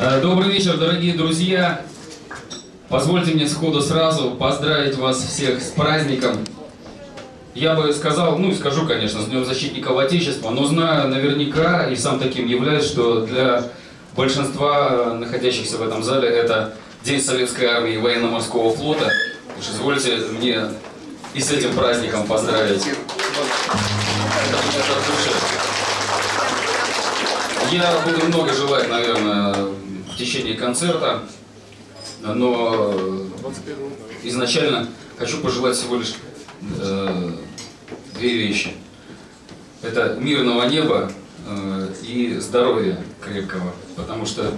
Э, Добрый вечер, дорогие друзья. Позвольте мне сходу сразу поздравить вас всех с праздником. Я бы сказал, ну и скажу, конечно, с Днем Защитников Отечества, но знаю наверняка и сам таким являюсь, что для большинства находящихся в этом зале это День Советской Армии и Военно-Морского Флота. Уж извольте мне и с этим праздником поздравить. Я буду много желать, наверное, в течение концерта, но изначально хочу пожелать всего лишь э, две вещи. Это мирного неба э, и здоровья крепкого, потому что э,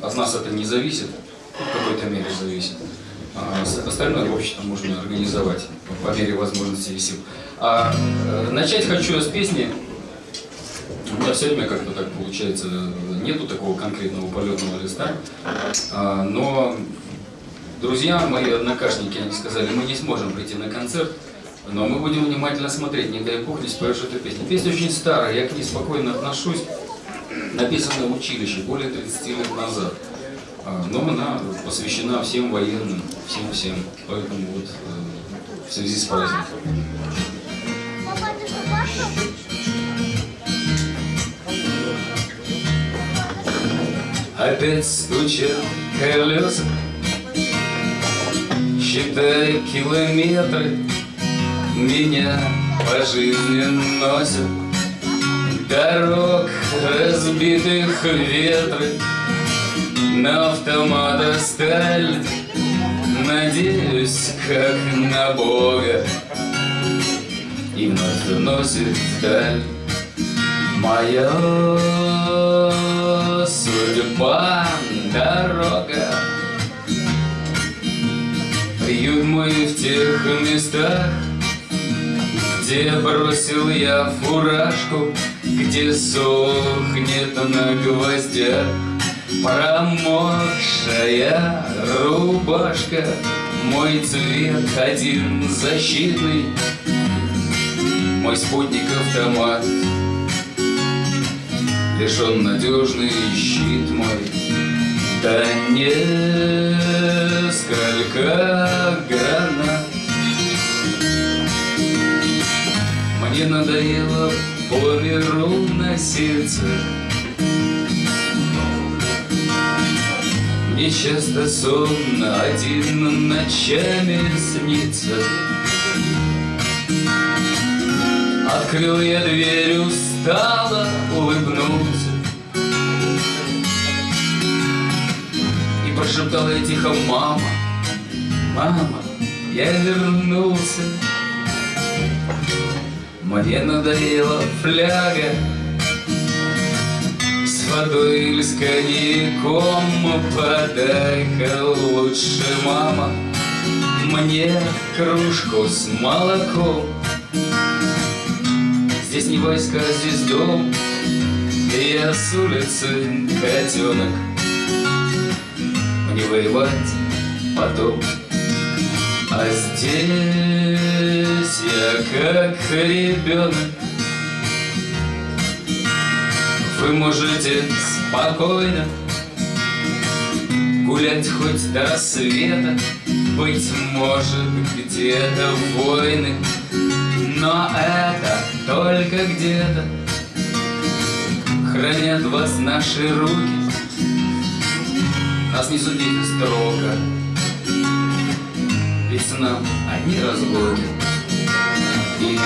от нас это не зависит, в какой-то мере зависит. А остальное, в можно организовать по мере возможностей и сил. А э, начать хочу с песни меня все время как-то так получается, нету такого конкретного полетного листа, А, но друзья, мои однокашники, они сказали, мы не сможем прийти на концерт, но мы будем внимательно смотреть, не дай бог не споешь эту песню. Песня очень старая, я к ней спокойно отношусь, написана в училище более 30 лет назад, А, но она посвящена всем военным, всем-всем, поэтому вот э, в связи с праздником. Опять стучат колеса Считай километры Меня по жизни носят. Дорог разбитых ветры На автомата сталь Надеюсь, как на Бога И вновь носит вдаль Моя судьба дорога. Приют мой в тех местах Где бросил я фуражку Где сохнет на гвоздях Промокшая рубашка. Мой цвет один защитный Мой спутник автомат Лишь он надежный щит мой. Да несколько гранат Мне надоело по миру носиться Мне часто сон один ночами снится. Открыл я дверь, устало улыбнулся И прошептал я тихо, мама, мама, я вернулся Мне надоела фляга С водой или с коньяком. Подай-ка лучше, мама Мне кружку с молоком Здесь не войска, здесь дом И я с улицы котенок Мне воевать потом. А здесь я как ребенок Вы можете спокойно Гулять хоть до рассвета. Быть может где-то войны но это только где-то Хранят вас наши руки. Нас не судите строго Ведь нам одни разлуки. И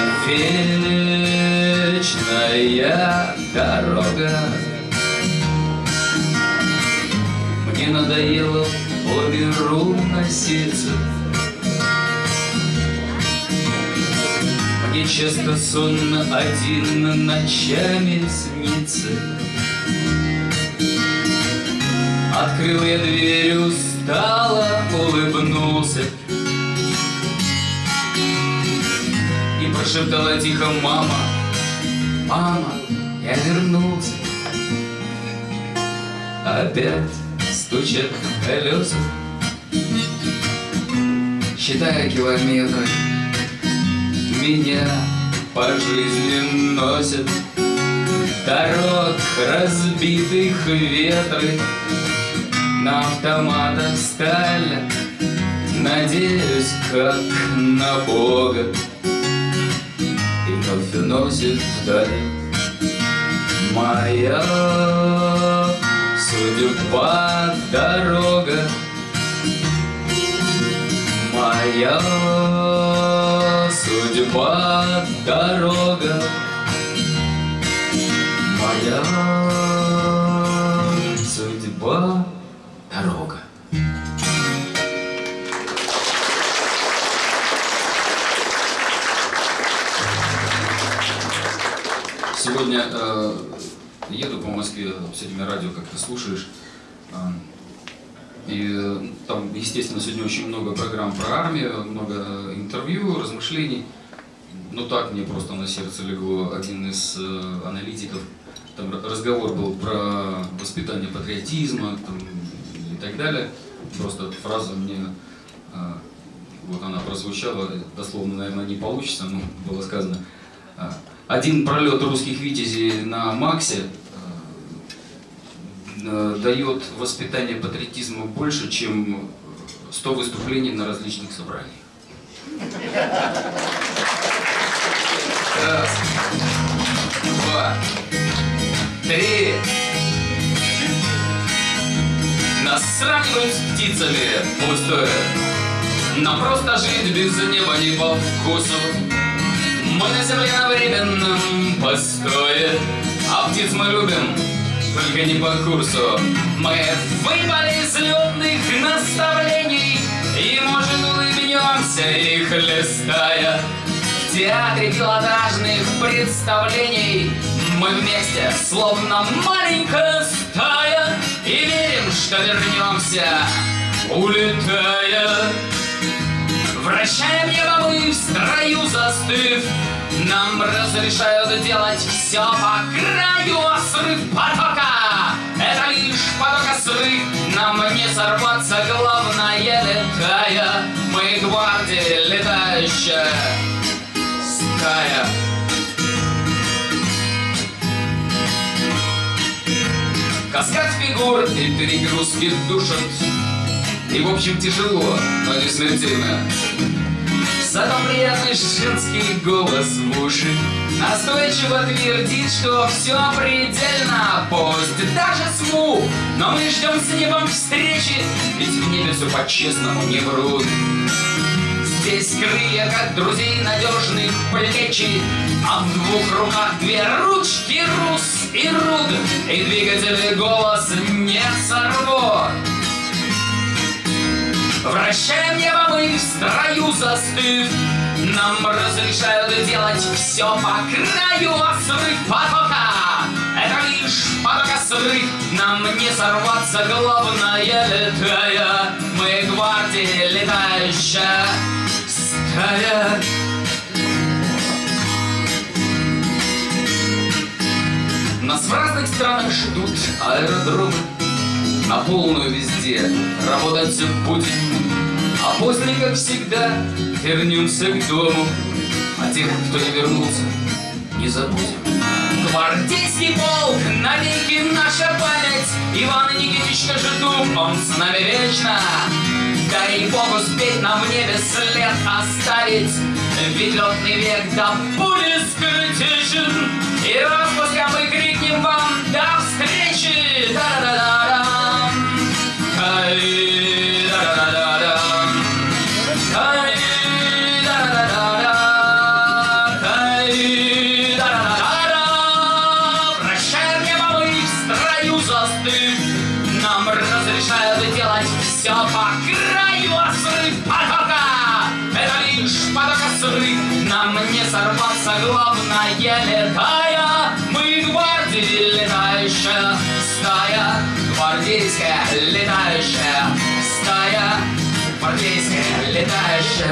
вечная дорога. Мне надоело по миру носиться Мне часто сон один ночами снится. Открыл я дверь, устало улыбнулся. И прошептала тихо, мама, мама, я вернулся Опять стучат колеса. Считая километры Меня по жизни носят. Дорог разбитых ветры На автоматах сталь Надеюсь, как на Бога. И вновь уносит вдаль Моя судьба дорога. Моя судьба дорога Моя судьба дорога Сегодня э, еду по Москве с этими радио, как ты слушаешь. И э, там, естественно, сегодня очень много программ про армию, много интервью, размышлений. Но так мне просто на сердце легло один из э, аналитиков. Там разговор был про воспитание патриотизма там, и так далее. Просто фраза мне, э, вот она прозвучала, дословно, наверное, не получится, но было сказано. Э, один пролет русских витязей на Максе Э, дает воспитание патриотизма больше, чем 100 выступлений на различных собраниях. Раз, два, три. Нас сравнивают с птицами пустое. Нам просто жить без неба не по вкусу. Мы на земле на временном постое, а птиц мы любим только не по курсу. Мы выпали из летных наставлений и, может, улыбнемся их листая. В театре пилотажных представлений мы вместе, словно маленькая стая, и верим, что вернемся, улетая. Вращаем небо мы в строю застыв, нам разрешают делать все по краю, а срыв потока — это лишь потока срыв. Нам не сорваться, главное летая. Мы гвардия летающая стая. Каскад фигур и перегрузки душат. И в общем тяжело, но не смертельно. Зато приятный женский голос в уши Настойчиво твердит, что все предельно Пусть даже сму, но мы ждем с небом встречи Ведь в небе все по-честному не врут Здесь крылья, как друзей надежных плечи А в двух руках две ручки Рус и Руд И двигатель голос не сорвут. Вращаем небо мы в строю застыв Нам разрешают делать все по краю А срыв потока Это лишь потока срыв Нам не сорваться, главное летая. Мы гвардия летающая стая Нас в разных странах ждут аэродромы на полную везде работать будет. А после, как всегда, вернемся к дому, а тех, кто не вернулся, не забудем. Гвардейский полк, навеки наша память, Иван Никитич Кожедуб, он с нами вечно. Дай Бог успеть нам в небе след оставить, Ведь летный век до пули скрытичен, И распуском мы крикнем вам до встречи! Да-да-да-да!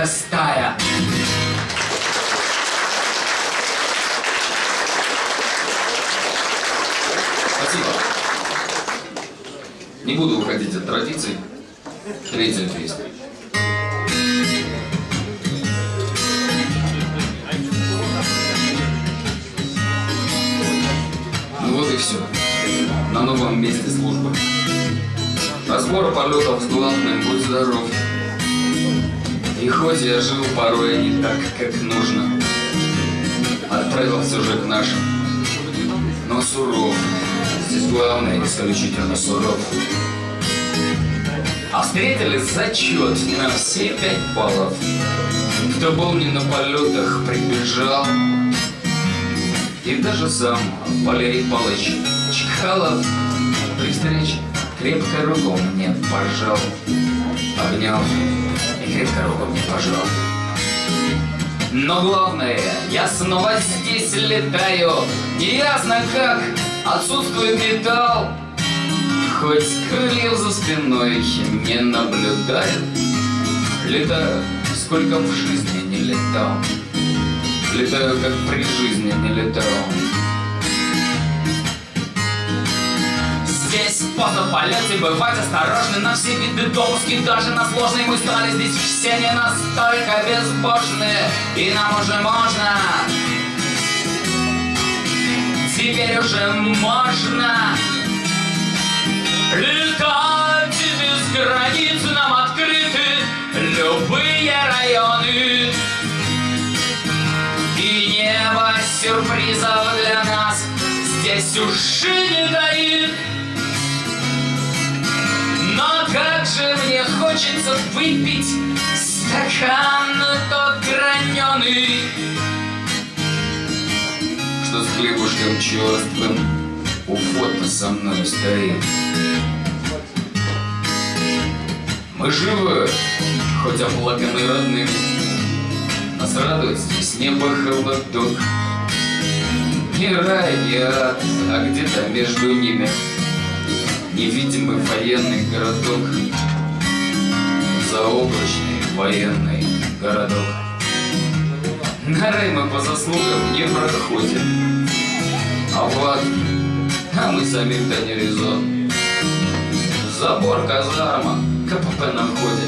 Летающая стая Спасибо. Не буду уходить от традиций. Третья песня. Ну вот и все. на новом месте службы. Разбор полетов с главным, будь здоров. И хоть я жил порой не так, как нужно, Отправил все же к нашим, но суров. Здесь главное исключительно суров. А встретили зачет на все пять баллов. Кто был не на полетах, прибежал. И даже сам Валерий Павлович Чкалов при встрече крепко руку мне пожал. Обнял крепко руку мне пожал. Но главное, я снова здесь летаю, Неясно как, отсутствует металл. Хоть крыльев за спиной не наблюдает, Летаю, сколько в жизни не летал. Летаю, как при жизни не летал. Здесь поздно в полете бывать осторожны На все виды допуски, даже на сложные. Мы стали здесь все не настолько безбожные И нам уже можно. Теперь уже можно. Летать без границ нам открыты Любые районы. И небо сюрпризов для нас Здесь уже не таит но как же мне хочется выпить стакан тот граненый, Что с хлебушком черствым у фото со мной стоит. Мы живы, хоть оплаканы родным, Нас радует здесь небо холодок. Не рай, не ад, а где-то между ними — Невидимый военный городок, Заоблачный военный городок. На рай по заслугам не проходим, А вот, а мы сами-то не резон. Забор казарма, КПП на входе.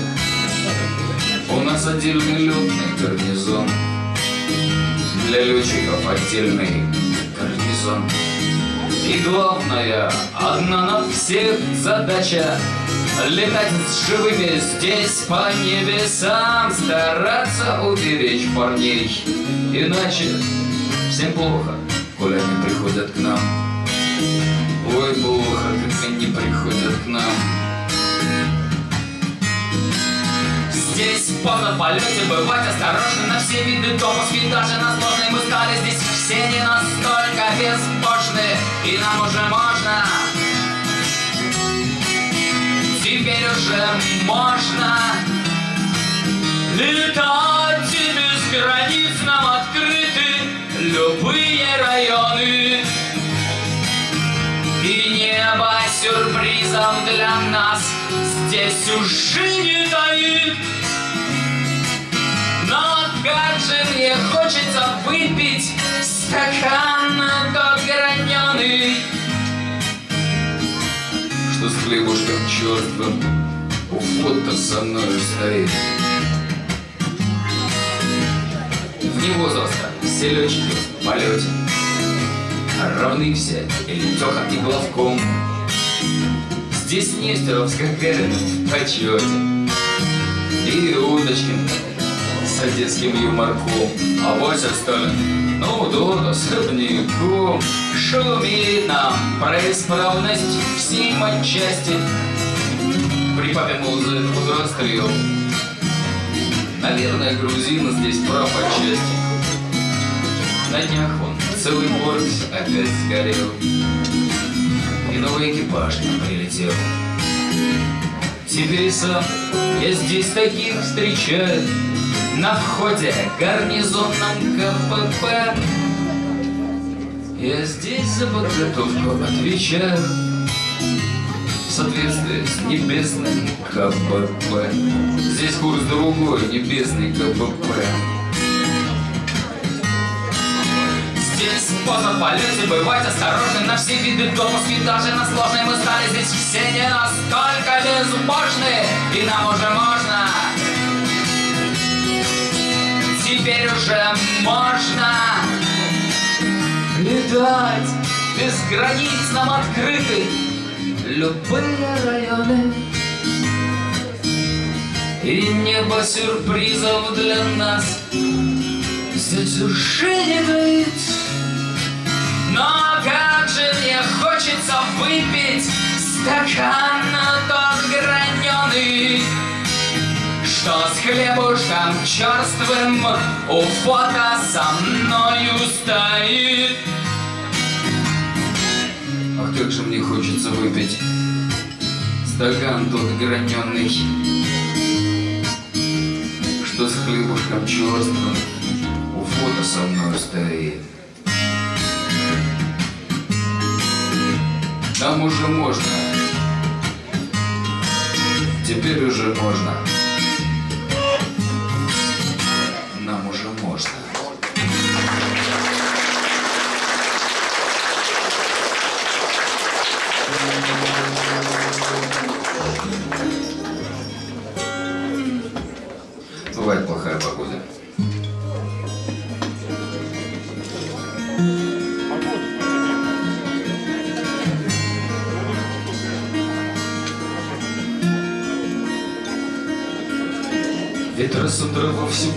У нас отдельный летный гарнизон. Для летчиков отдельный гарнизон. И главная, одна на всех задача Летать с живыми здесь по небесам Стараться уберечь парней. Иначе всем плохо, коли они приходят к нам. Ой, плохо, как они приходят к нам. Здесь поздно в полете бывать осторожны на все виды допуски Даже на сложные мы стали здесь. Все не настолько безбожны И нам уже можно. Теперь уже можно. Летать и без границ нам открыты Любые районы. И небо сюрпризов для нас Здесь уже не таит. Но как же мне хочется выпить стакан тот граненый, Что с хлебушком черствым у фото со мной стоит. Вне возраста все летчики в полете, Равны все и Летеха и Главком. Здесь Нестеров с Гагариным в почете, И Удочкин детским юморком, а Вася Сталин, ну да, особняком, шумит нам про исправность всей матчасти. При папе музы расстрел. Наверное, грузин здесь прав отчасти. На днях он целый борг опять сгорел. И новый экипаж нам прилетел. Теперь сам я здесь таких встречаю. На входе гарнизонном КПП. Я здесь за подготовку отвечаю. В соответствии с небесным КПП. Здесь курс другой, небесный КПП. Здесь поздно полете бывать осторожны На все виды допуски, даже на сложные Мы стали. Здесь все не настолько безбожны И нам уже можно теперь уже можно Летать без границ нам открыты. Любые районы И небо сюрпризов для нас. Здесь уже не таит Но как же мне хочется выпить стакан тот граненый что с хлебушком черствым у фото со мною стоит. Ах, как же мне хочется выпить стакан тот граненый, что с хлебушком черствым у фото со мною стоит. Нам уже можно, теперь уже можно.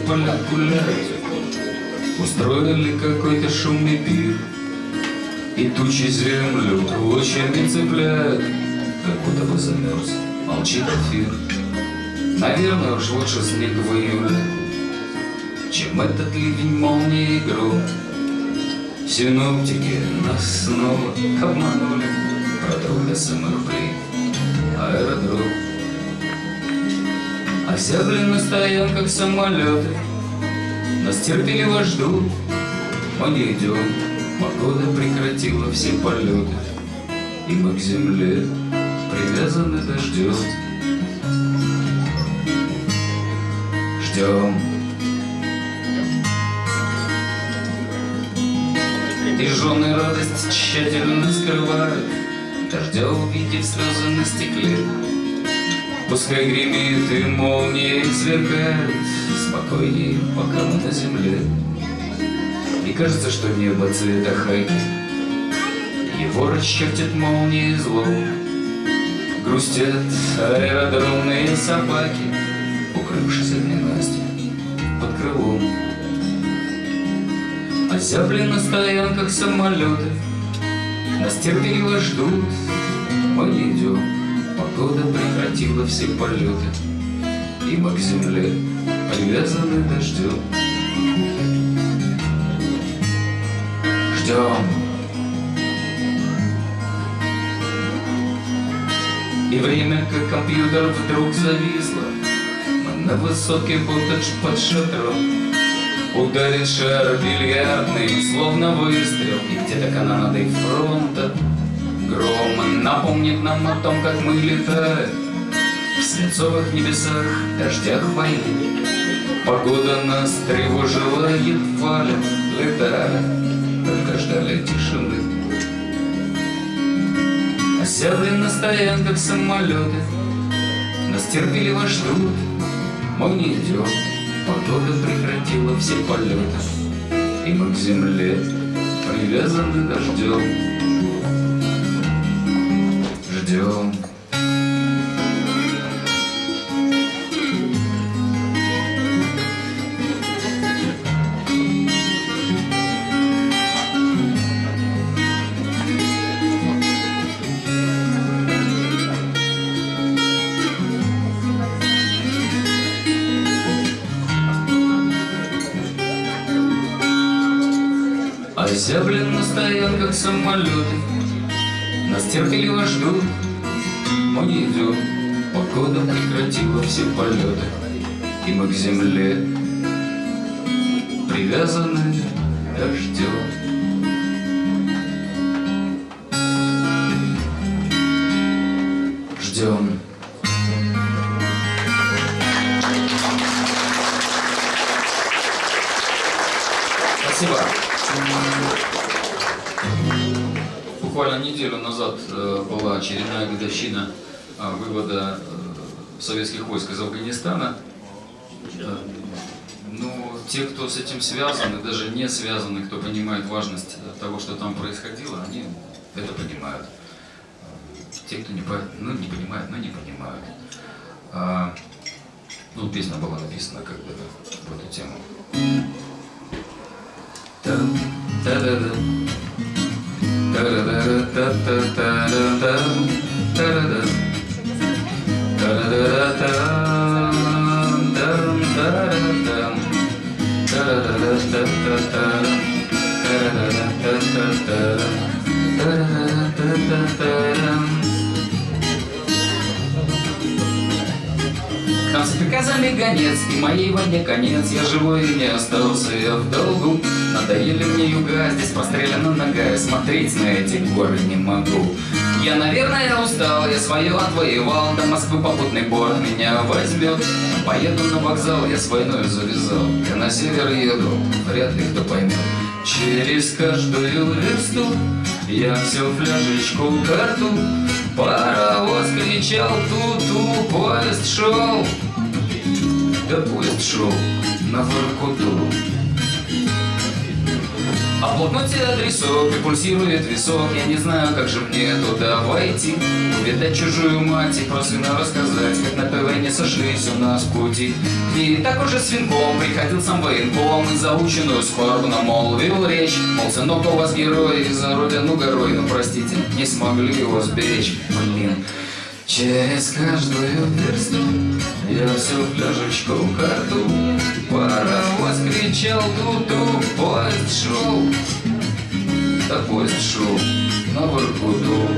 Во всю поля гуляют, Устроили какой-то шумный пир, И тучи землю клочьями цепляют, Как будто бы замерз, молчит эфир. Наверное, уж лучше снег в июле, Чем этот ливень молнии и гром. Синоптики нас снова обманули Про трудно рублей аэродром. Осябли на стоянках самолеты, Нас терпеливо ждут, мы не идем. Погода прекратила все полеты, И мы к земле привязаны дождем. Ждем. И жены радость тщательно скрывают, Дождя увидев слезы на стекле. Пускай гремит и молнии сверкает. Спокойней, пока мы на земле. И кажется, что небо цвета хайки. Его расчертит молнии зло. Грустят аэродромные собаки Укрывшись от ненасти под крылом. Озябли на стоянках самолеты Нас терпеливо ждут, мы идем Погода прекратила все полеты, И мы к земле привязаны дождем. Ждем. И время, как компьютер, вдруг зависло. Мы на высоке, будто под шатром. Ударит шар бильярдный, словно выстрел, И где-то канонадой фронта Гром напомнит нам о том, как мы летаем В свинцовых небесах, дождях войны. Погода нас тревожила едва ли летали, Только ждали тишины. Осябли на стоянках самолеты, Нас терпеливо ждут, мы не идем. Погода прекратила все полеты, И мы к земле привязаны дождем ждем. Озяблен на стоянках самолеты терпеливо ждут, мы не идем Погода прекратила все полеты И мы к земле привязаны дождем очередная годовщина э, вывода э, советских войск из Афганистана. Э, Ну, те, кто с этим связан, и даже не связаны, кто понимает важность того, что там происходило, они это понимают. Те, кто не, по, ну, не понимает, но не понимают. А, ну, песня была написана как бы в эту тему. Та-да-да. Та-да-да-да-та-та-та-да-да. Та-да-да. Там с приказами гонец, и моей войне конец. Я живой и не остался я в долгу. Надоели мне юга, здесь прострелена нога Смотреть на эти горы не могу. Я, наверное, устал, я свое отвоевал До Москвы попутный бор меня возьмет. Поеду на вокзал, я с войной завязал Я на север еду, вряд ли кто поймет. Через каждую версту я все фляжечку карту Паровоз кричал ту-ту, поезд шел Да поезд шел на Воркуту а в блокноте адресок и пульсирует висок. Я не знаю, как же мне туда войти. Увидать чужую мать и про сына рассказать Как на ПВ не сошлись у нас пути. И так уже с венком приходил сам военком. И заученную скорбно молвил речь. Мол, сынок у вас герой и за родину горой Но простите, не смогли его сберечь. Блин, Через каждую версту я всю фляжечку карту Паровоз кричал ту-ту, поезд шел Да поезд шел на Воркуту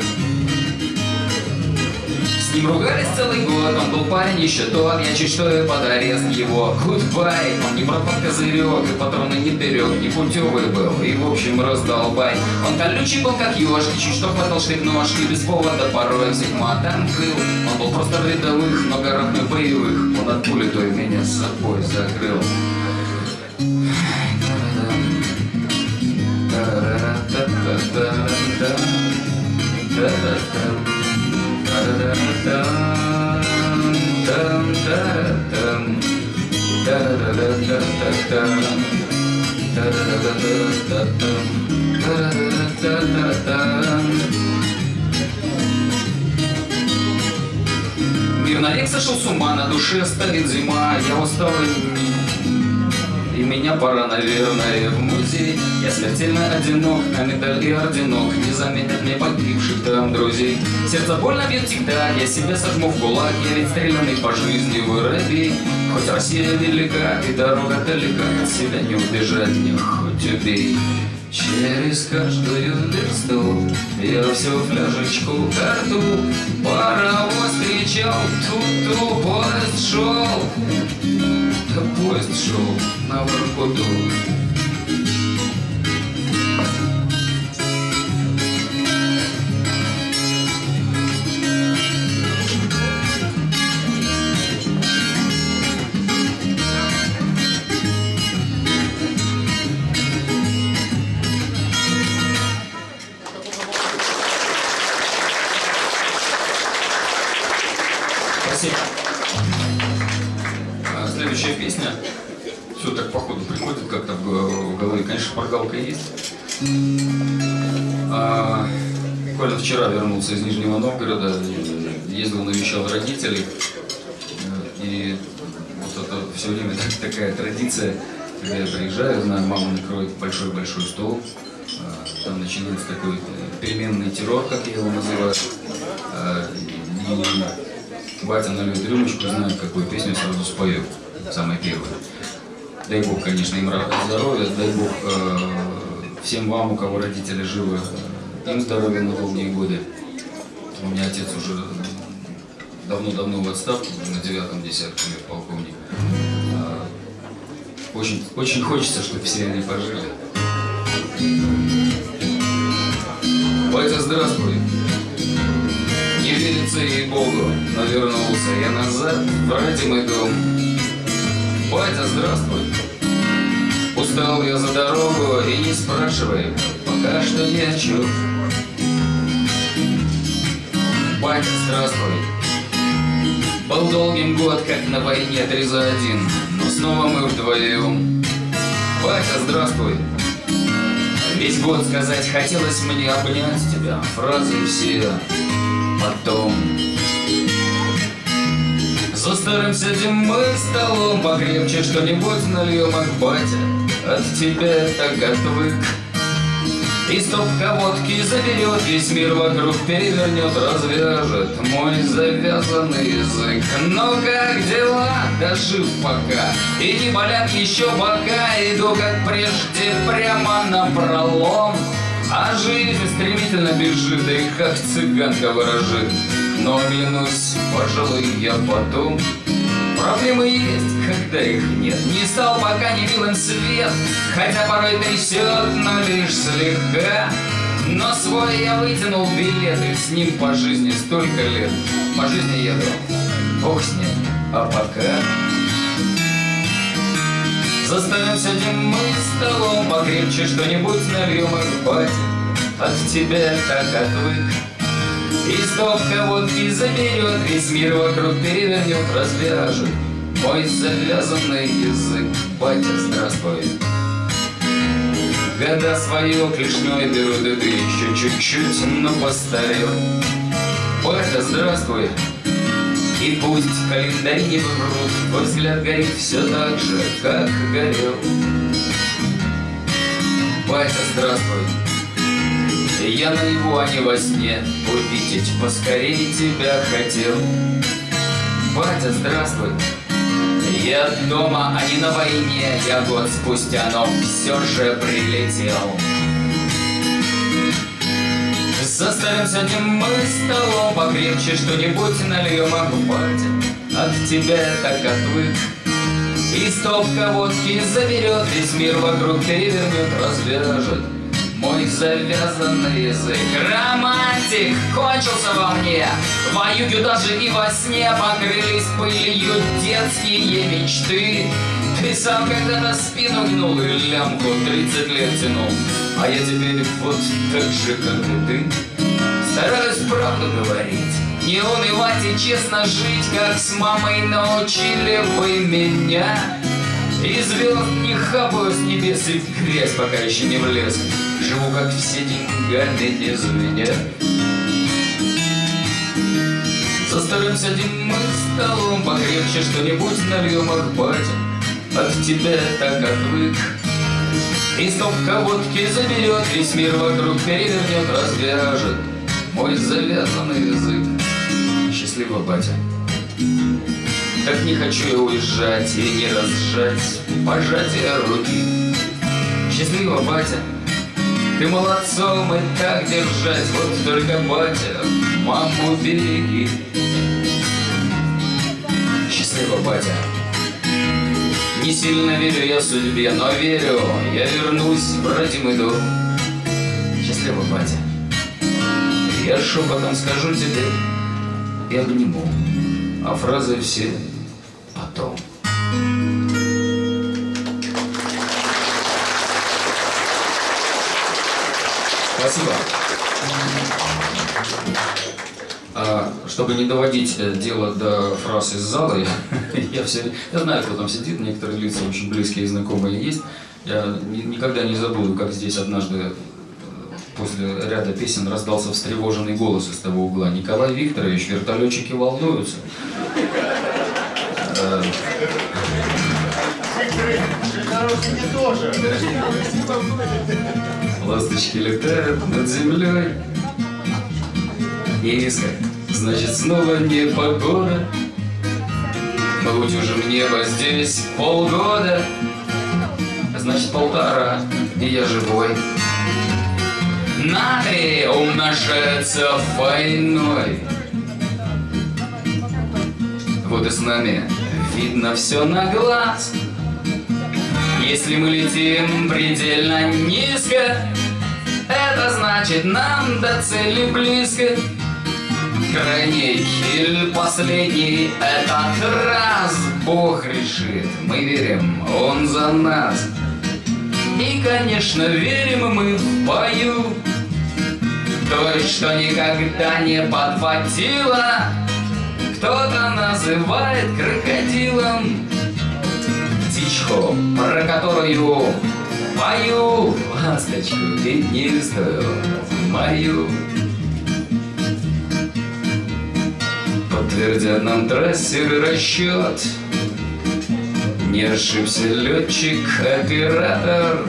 ним ругались целый год, он был парень еще тот Я чуть что и под арест его. Гудбай, он не под козырек И патроны не берег, не путевый был И в общем раздолбай. Он колючий был как ежик, чуть что хватал штык ножки Без повода порой. Всех матом крыл Он был просто в рядовых, но горах мы боевых. Он от пули той меня с собой закрыл Мир навек сошел с ума, на душе стоит зима Я устал и меня пора, наверное, в музей. Я смертельно одинок, а медаль и орденок Не заменят мне погибших там друзей. Сердце больно бьет тик-так, я себя сожму в кулак Я ведь стрелянный по жизни воробей Хоть Россия велика и дорога далека От себя не убежать мне, хоть убей. Через каждую версту я всю фляжечку карту Паровоз кричал, ту-ту, поезд шел поезд шел на Воркуту А, Коля вчера вернулся из Нижнего Новгорода, ездил, навещал родителей. И вот это все время так- такая традиция, когда я приезжаю, знаю, мама накроет большой-большой стол. А, Там начинается такой э, переменный террор, как я его называю. А, И батя нальет рюмочку, знает, какую песню сразу спою, самая первая. Дай Бог, конечно, им здоровья, дай Бог э, всем вам, у кого родители живы, им здоровья на долгие годы. У меня отец уже давно-давно в отставке, на девятом десятке лет полковник. А, Очень, очень хочется, чтобы все они пожили. Батя, здравствуй. Не верится ей Богу, но вернулся я назад в родимый дом. Батя, здравствуй. Устал я за дорогу и не спрашивай, пока что ни о чем. Батя, здравствуй. Был долгим год, как на войне три за один, но снова мы вдвоем. Батя, здравствуй. Весь год сказать хотелось мне обнять тебя, фразы все потом. За старым сядем мы столом, покрепче что-нибудь нальем, ах, батя, от тебя так отвык. И стопка водки заберет, весь мир вокруг перевернет, развяжет мой завязанный язык. Но как дела? Да жив пока, и не болят еще бока, иду как прежде прямо на пролом. А жизнь стремительно бежит, да и как цыганка ворожит. Но оглянусь, пожалуй, я потом Проблемы есть, когда их нет. Не стал пока не милым свет Хотя порой трясет, но лишь слегка. Но свой я вытянул билет И с ним по жизни столько лет. По жизни еду, бог с ним, а пока. За столом сидим мы столом Покрепче что-нибудь нальем и батя От тебя так отвык и стопка водки заберет, весь мир вокруг перевернет, развяжет Мой завязанный язык, батя, здравствуй Года свое клешней берут, и ты еще чуть-чуть, но постарел. Батя, здравствуй! И пусть календари не врут, Твой взгляд горит все так же, как горел. Батя, здравствуй, я на его, а не во сне. Увидеть поскорее тебя хотел. Батя, здравствуй. Я дома, а не на войне. Я год спустя, но все же прилетел. За старым сядем мы столом Покрепче что-нибудь нальем, а батя От тебя так отвык. И стопка водки заберет, весь мир вокруг перевернет, развяжет мой завязанный язык. Романтик кончился во мне. Воюю даже и во сне. Покрылись пылью детские мечты. Ты сам когда-то спину гнул И лямку 30 лет тянул. А я теперь вот так же, как и ты. Стараюсь правду говорить. Не унывать и честно жить Как с мамой научили вы меня и звезд не хапаю с небес и в грязь, пока еще не влез. Живу, как все деньгами не звенят. За старым сядем мы столом, покрепче что-нибудь нальем, ах, батя, От тебя так отвык. И стопка водки заберет, весь мир вокруг перевернет, развяжет мой завязанный язык. Счастливо, батя. Так не хочу я уезжать и не разжать пожатие руки. Счастливо, батя, ты молодцом и так держать, вот только батя, маму береги. Счастливо, батя. Не сильно верю я судьбе, но верю, я вернусь в родимый дом. Счастливо, батя. Я шепотом скажу тебе и обниму, а фразы все потом. Спасибо. А, чтобы не доводить э, дело до фраз из зала, я, я, все, я знаю, кто там сидит, некоторые лица очень близкие и знакомые есть. Я ни, никогда не забуду, как здесь однажды э, после ряда песен раздался встревоженный голос из того угла. Николай Викторович, вертолетчики волнуются. Ласточки летают над землей. Низко, значит снова не погода. Мы утюжим небо здесь полгода. Значит полтора, и я живой. Натрий умножается войной. Вот и с нами видно все на глаз. Если мы летим предельно низко, это значит нам до цели близко. Крайний или последний этот раз Бог решит, мы верим, Он за нас. И, конечно, верим мы в бою, Той, что никогда не подводила, кто-то называет крокодилом птичку, про которую Мою ласточку пятнистую, мою. Подтвердят нам трассер расчет. Не ошибся летчик-оператор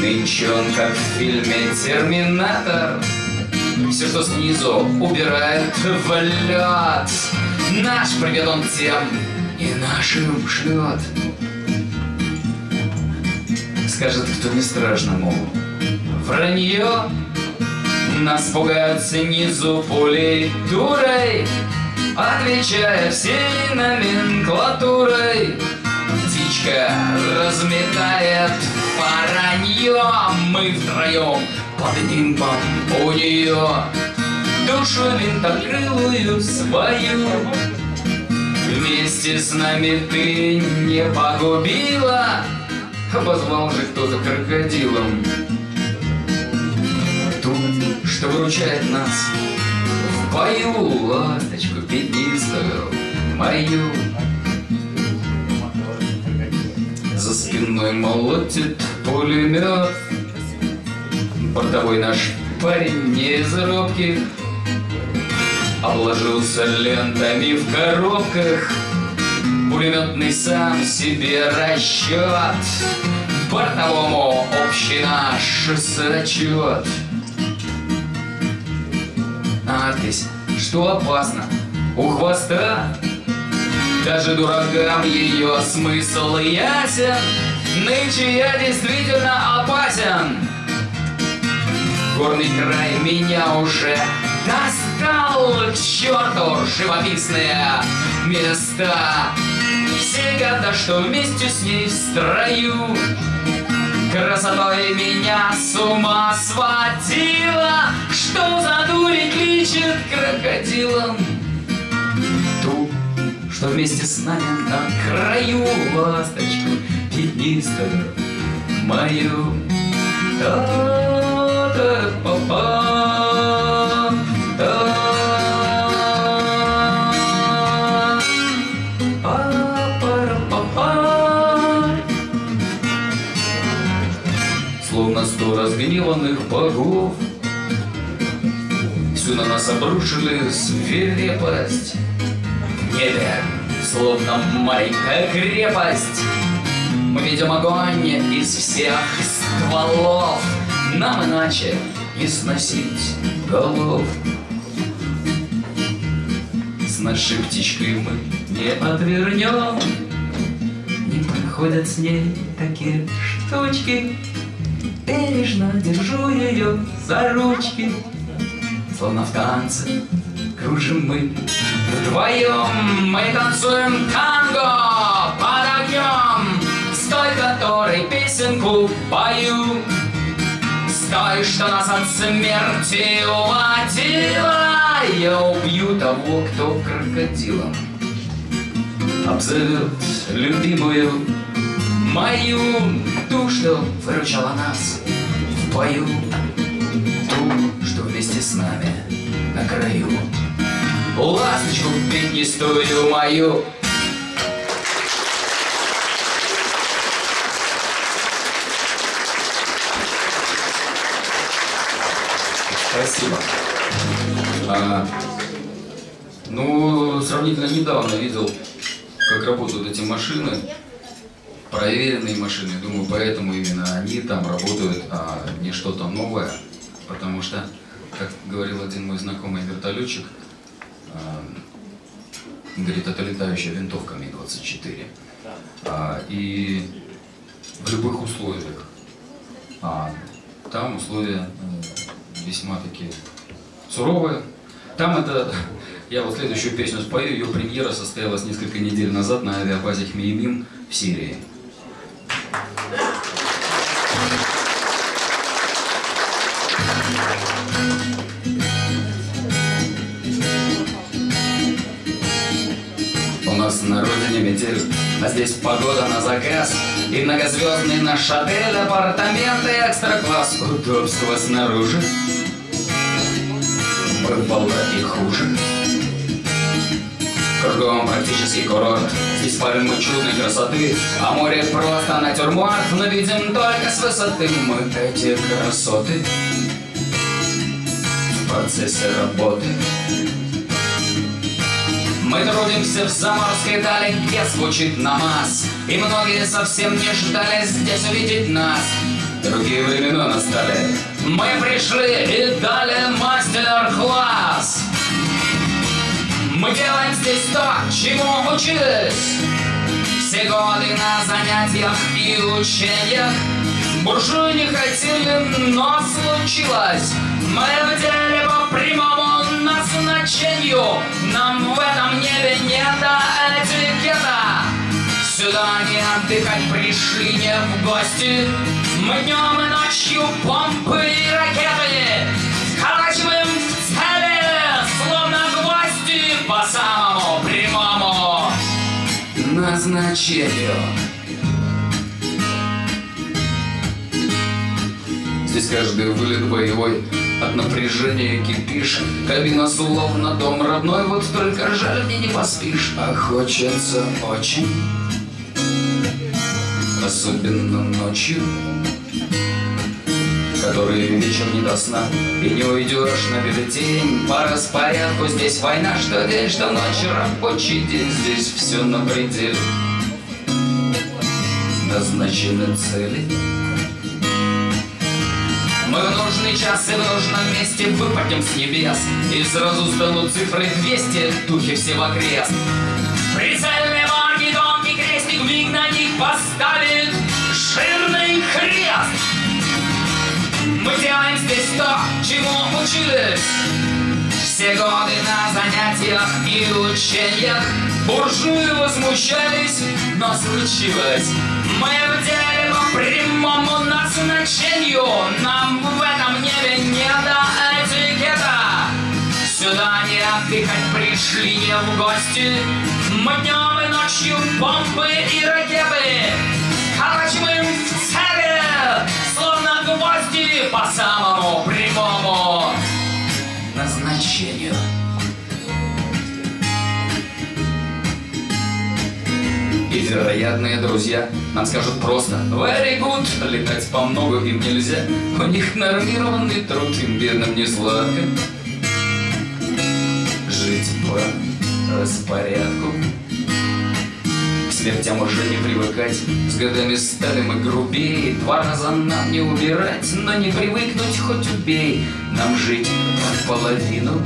Нынче он, как в фильме «Терминатор», Все, что снизу, убирает в. Наш привет он тем и нашим шлет. Скажет, кто не страшно, мол, вранье. Нас пугают снизу пулей дурой, Отвечая всей номенклатурой. Птичка разметает воронье, Мы втроем под нимбом у нее Душу винтокрылую свою. Вместе с нами ты не погубила Позвал же кто-то крокодилом. Ту, что выручает нас В бою ласточку пятнистую Мою. За спиной молотит пулемет Бортовой наш парень не из робких Обложился лентами в коробках. Пулеметный сам себе расчет. Бортовому общий наш зачет Надпись, что опасно, у хвоста. Даже дуракам ее смысл ясен Нынче я действительно опасен Горный край меня уже достал. К черту живописные места. Сега, да что вместе с ней в строю. Красотой меня с ума сводила. Что за дури кличет крокодилом? Ту, что вместе с нами на краю. Ласточку пятнистую мою Словно сто разгневанных богов. Всю на нас обрушили свирепость. В небе, словно маленькая крепость. Мы видим огонь из всех стволов Нам иначе не сносить голов. С нашей птичкой мы не отвернем. Не проходят с ней такие штучки. Бережно держу ее за ручки. Словно в танце кружим мы Вдвоем. Мы танцуем танго под огнем. С той, которой песенку пою той, что нас от смерти уводила Я убью того, кто крокодилом. Обзовет любимую мою Ту, что выручала нас в бою. Ту, что вместе с нами на краю. Ласточку пятнистую мою Спасибо. А, ну, сравнительно недавно видел, как работают эти машины проверенные машины. Думаю, поэтому именно они там работают, а не что-то новое. Потому что, как говорил один мой знакомый вертолетчик, а, говорит, это летающая винтовка Ми-24. А, и в любых условиях. А там условия э, весьма такие суровые. Там это, я вот следующую песню спою, ее премьера состоялась несколько недель назад на авиабазе Хмеймим в Сирии. У нас на родине метель, а здесь погода на заказ И многозвездный наш отель, апартаменты, экстра-класс Удобства снаружи, бывало и хуже. Кругом практически курорт Здесь пальмы чудной красоты А море просто натюрморт Но видим только с высоты Мы эти красоты. В процессе работы мы трудимся в заморской дали, где звучит намаз И многие совсем не ждали здесь увидеть нас. Другие времена настали Мы пришли и дали мастер-класс. Мы делаем здесь то, чему учились. Все годы на занятиях и учениях Буржуи не хотели, но случилось. Мы в деле по прямому назначению. Нам в этом небе не до этикета. Сюда не отдыхать пришли, не в гости Мы днем и ночью помпы и ракеты Вколачиваем в цели, словно гвозди По самому прямому назначению. Здесь каждый вылет боевой От напряжения кипишь Кабина словно дом родной Вот только жаль, мне не поспишь. А хочется очень Особенно ночью Который вечер не до сна. И не уйдешь на бюллетень По распорядку здесь война. Что день, что ночь, рабочий день Здесь все на пределе. Назначены цели. Мы в нужный час и в нужном месте выпадем с небес И сразу станут цифры 200, духи все в окрест. Прицельные марки, тонкий крестик, миг на них поставит жирный крест делаем здесь то, чему учились все годы на занятиях и учениях Буржуи возмущались, но случилось Мы в деле по прямому назначению Нам в этом небе не до этикета Сюда не отдыхать пришли, не в гости Мы днем и ночью бомбы и ракеты Вколачиваем в цели, гвозди По самому прямому назначению. И вероятные друзья нам скажут просто Very good, летать по много им нельзя У них нормированный труд, им бедным не сладко Жить по распорядку смертям уже не привыкать. С годами стали мы грубее Два раза нам не убирать Но не привыкнуть хоть убей. Нам жить в половину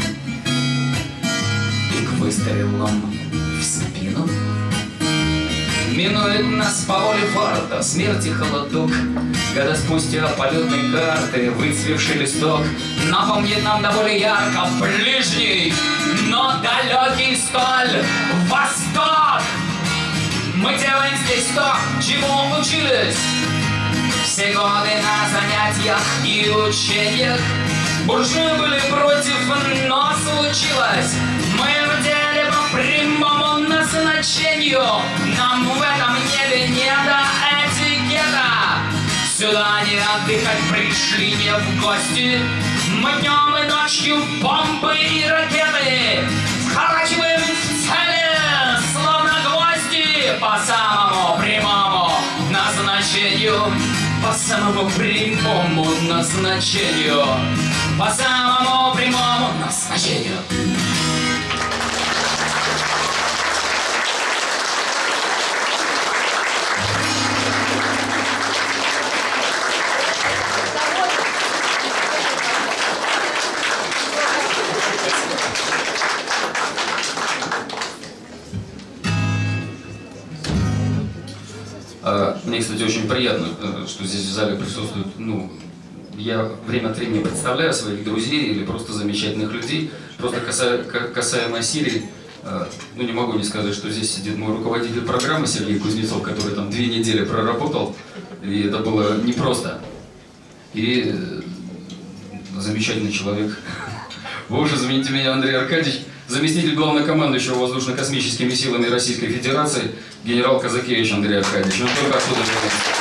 И к выстрелам в спину. Минует нас по воле фарта смерть и холодок. Года спустя полетной карты выцвевший листок. Напомнит нам до более ярко ближний, но далекий столь восток Мы делаем здесь то, чему учились. Все годы на занятиях и учениях. Буржуи были против, но случилось. Мы в деле по прямому назначению. Нам в этом небе не до этикета. Сюда не отдыхать пришли, не в гости. Мы днем и ночью бомбы и ракеты. Вколачиваем в цели, По самому прямому назначению По самому прямому назначению По самому прямому назначению кстати, очень приятно, э, что здесь в зале присутствуют, ну, я время от времени представляю своих друзей или просто замечательных людей. Просто касаемо, касаемо Сирии, э, ну, не могу не сказать, что здесь сидит мой руководитель программы Сергей Кузнецов, который там две недели проработал, и это было непросто. И э, замечательный человек. Уже замените меня, Андрей Аркадьевич, заместитель главнокомандующего воздушно-космическими силами Российской Федерации, генерал Казакевич Андрей Аркадьевич. Он только оттуда вернулся.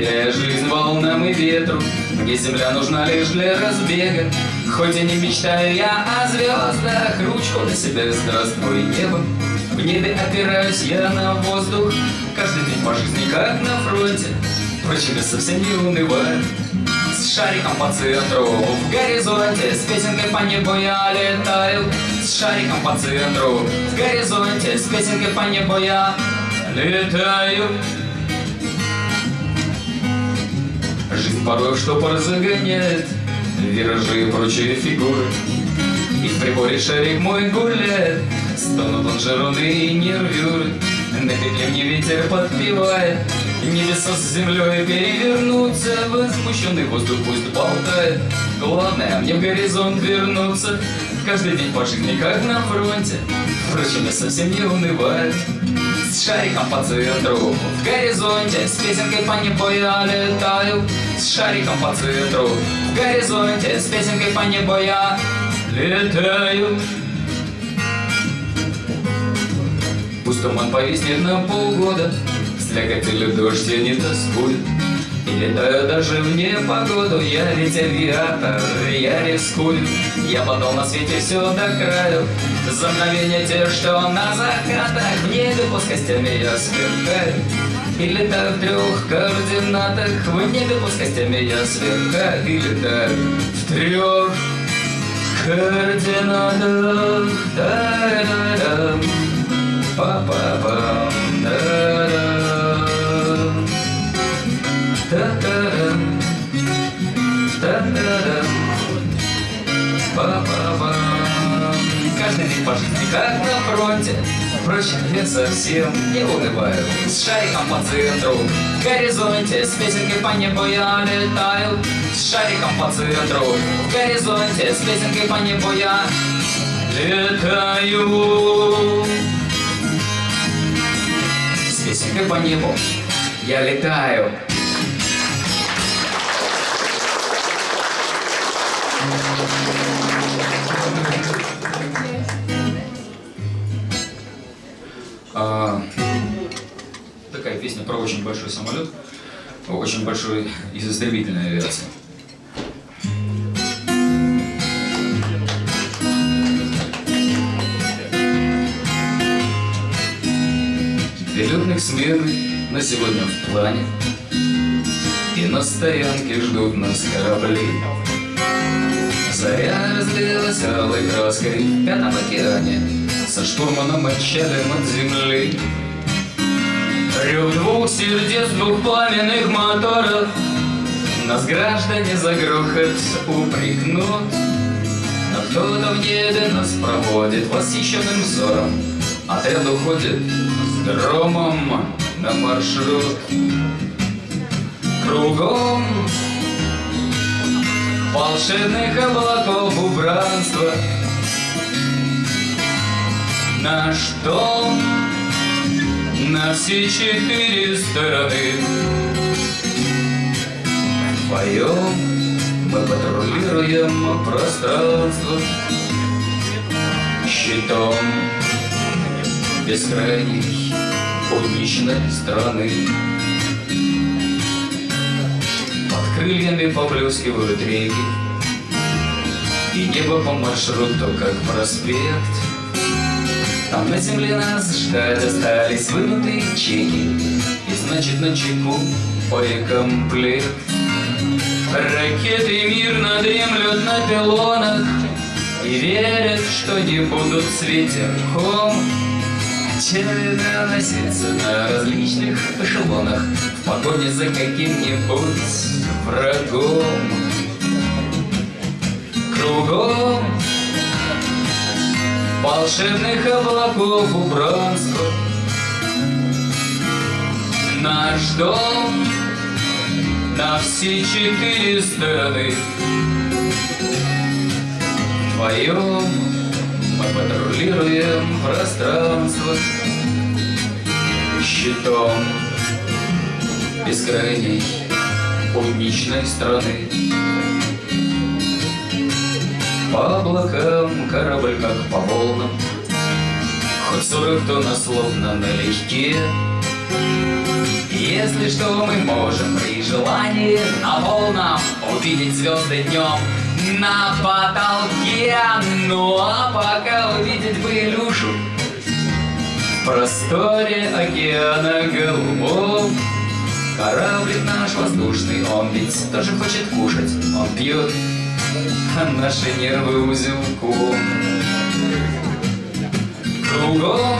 Доверяя жизнь волнам и ветру Где земля нужна лишь для разбега. Хоть и не мечтаю я о звездах Ручку на себя здравствуй небо. В небе опираюсь я на воздух Каждый день по жизни как на фронте. Впрочем, я совсем не унываю. С шариком по центру В горизонте с песенкой по небу я летаю. С шариком по центру В горизонте с песенкой по небу я летаю Порой штопор загоняет Виражи и прочие фигуры. И в приборе шарик мой гуляет Стонут лонжероны и нервюры. На петле мне ветер подпевает Небеса с землей перевернуться Возмущенный воздух пусть болтает. Главное мне в горизонт вернуться Каждый день по жизни как на фронте. Впрочем, я совсем не унываю С шариком по центру. В горизонте С песенкой по небу я летаю. С шариком по центру. В горизонте С песенкой по небу я летаю. Пусть туман повиснет на полгода. Слякотели дождь я не тоскую И летаю даже в непогоду Я ведь авиатор, я рискую. Я подал на свете все до краю За мгновение те, что на закатах В небе плоскостями я сверкаю. И летаю в трех координатах В небе плоскостями я сверкаю. И летаю в трех координатах. Да-да-да. Па-па-пам, па-па-пам. Каждый день по жизни как на фронте, Впрочем, я совсем не унываю С шариком по центру. В горизонте С песенкой по небу я летаю. С шариком по центру. В горизонте С песенкой по небу я летаю. С песенкой по небу я летаю. А, такая песня про очень большой самолет, очень большой из истребительной авиации. Перелетных смены на сегодня в плане И на стоянке ждут нас корабли Заря разлилась алой краской в пятом океане Со штурманом отчалим от земли Рев двух сердец, двух пламенных моторов. Нас граждане за грохот упрекнут. Но кто-то в небе нас проводит восхищенным взором. Отряд уходит с громом на маршрут. Кругом волшебных облаков убранства Наш дом на все четыре стороны Вдвоем мы патрулируем пространство Щитом бескрайней путничной страны. Под крыльями поблескивают реки, И небо по маршруту, как проспект. Там на земле нас ждать остались вынутые чеки, И значит на чеку боекомплект. Ракеты мирно дремлют на пилонах И верят, что не будут светерком Челина носится на различных эшелонах В погоне за каким-нибудь врагом. Кругом волшебных облаков убранства. Наш дом на все четыре стороны Вдвоем мы патрулируем пространство. Щитом бескрайней путничной страны По облакам корабль, как по волнам Хоть сорок тонн словно налегке Если что, мы можем при желании На полном увидеть звезды днем на потолке. Ну а пока увидеть бы Илюшу В просторе океана голубом. Кораблик наш воздушный, он ведь тоже хочет кушать Он пьет, а наши нервы узелком Кругом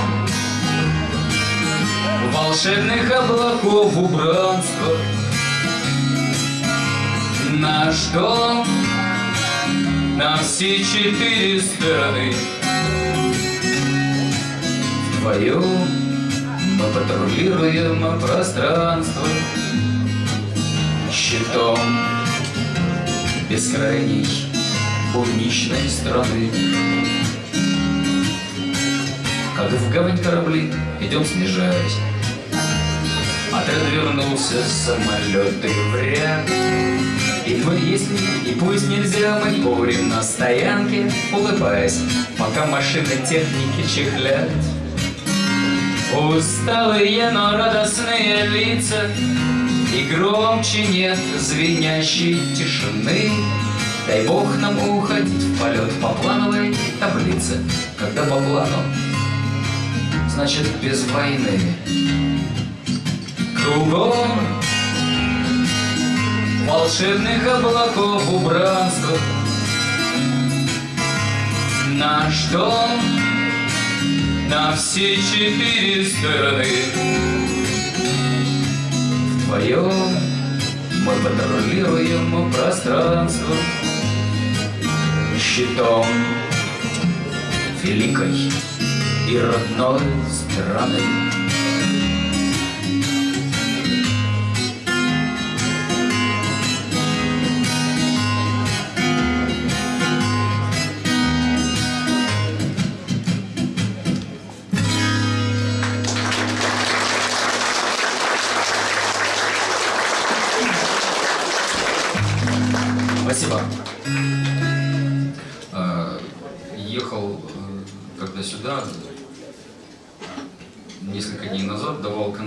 волшебных облаков убранства. Наш дом на все четыре стороны? Вдвоем мы патрулируем пространство Щитом бескрайней будничной страны Как в гавань корабли идем снижаясь. Отряд вернулся, самолеты в ряд. И, если, и пусть нельзя, мы курим на стоянке, улыбаясь, пока машины техники чехлят. Усталые, но радостные лица, и громче нет звенящей тишины. Дай Бог нам уходить в полет по плановой таблице, когда по плану, значит без войны. Кругом волшебных облаков убранства. Наш дом на все четыре стороны. Вдвоем мы патрулируем пространство щитом великой и родной страны.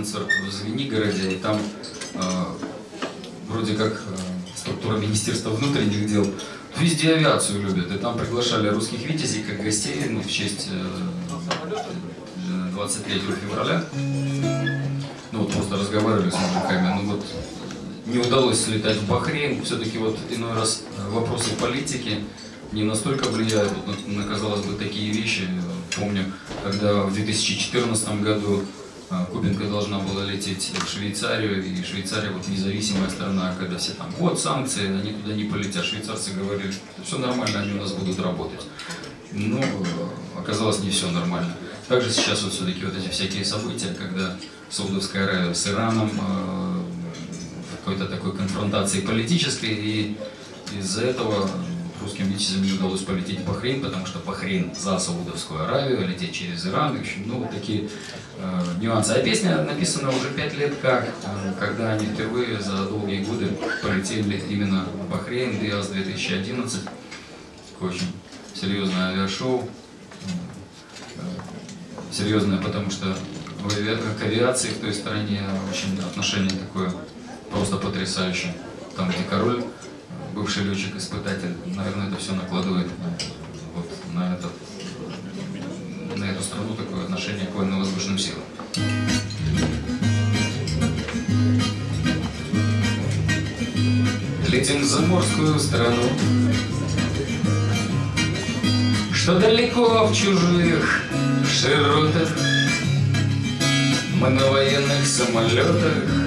Концерт в Звенигороде, и там а, вроде как э, структура Министерства внутренних дел везде авиацию любят, и там приглашали русских витязей как гостей ну, в честь 23 э, февраля. Ну вот просто разговаривали с мужиками, ну вот не удалось слетать в Бахрейн. Все-таки вот иной раз вопросы политики не настолько влияют вот на, на, казалось бы, такие вещи. Помню, когда в 2014 году Кубинка должна была лететь в Швейцарию, и Швейцария вот независимая страна, когда все там, вот санкции, они туда не полетят. Швейцарцы говорили, что все нормально, они у нас будут работать. Но оказалось не все нормально. Также сейчас вот все-таки вот эти всякие события, когда Саудовская Аравия с Ираном а, какой-то такой конфронтации политической, и из-за этого русским витязям не удалось полететь в Бахрейн, потому что Бахрейн за Саудовскую Аравию, лететь через Иран, в общем, ну, вот такие э, нюансы. А песня написана уже пять лет как, э, когда они впервые за долгие годы полетели именно в Бахрейн, ДИАС 2011, такое очень серьезное авиашоу, э, серьезное, потому что к авиации в той стране очень отношение такое просто потрясающе. Там, где король, бывший летчик-испытатель, наверное, это все накладывает вот на, этот, на эту страну такое отношение к военно-воздушным силам. Летим в заморскую страну, Что далеко в чужих широтах? Мы на военных самолетах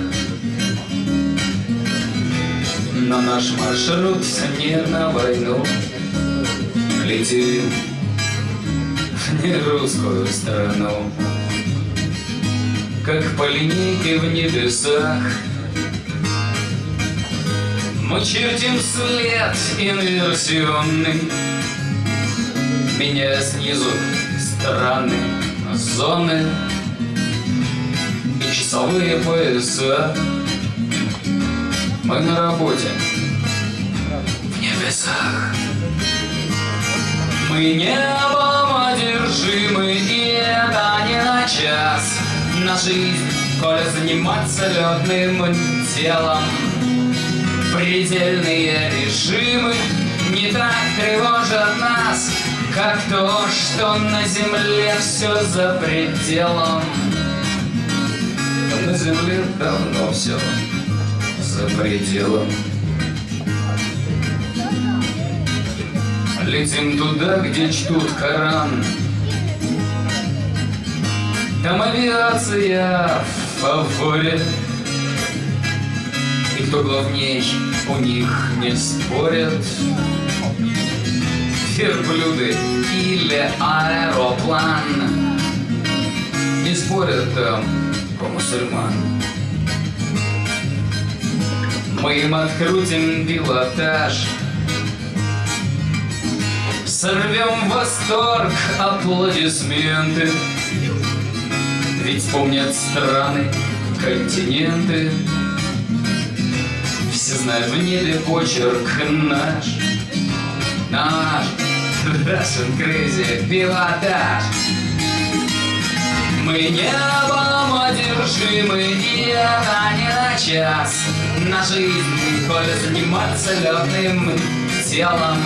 Но наш маршрут не на войну. Летим в нерусскую страну. Как по линейке в небесах. Мы чертим след инверсионный. Меняя снизу страны, зоны. И часовые пояса мы на работе в небесах. Мы небом одержимы, и это не на час. На жизнь, коли заниматься летным делом. Предельные режимы не так тревожат нас, как то, что на земле все за пределом. На земле давно все за пределом. Летим туда, где чтут Коран. Там авиация в фаворе. И кто главней, у них не спорят. Верблюды или аэроплан. Не спорят там про мусульман. Мы им открутим пилотаж. Сорвем восторг, аплодисменты. Ведь помнят страны, континенты. Все знают в небе почерк наш. Наш. Russian Crazy пилотаж Мы небом одержимы, и это не на час На жизнь, коли заниматься летным телом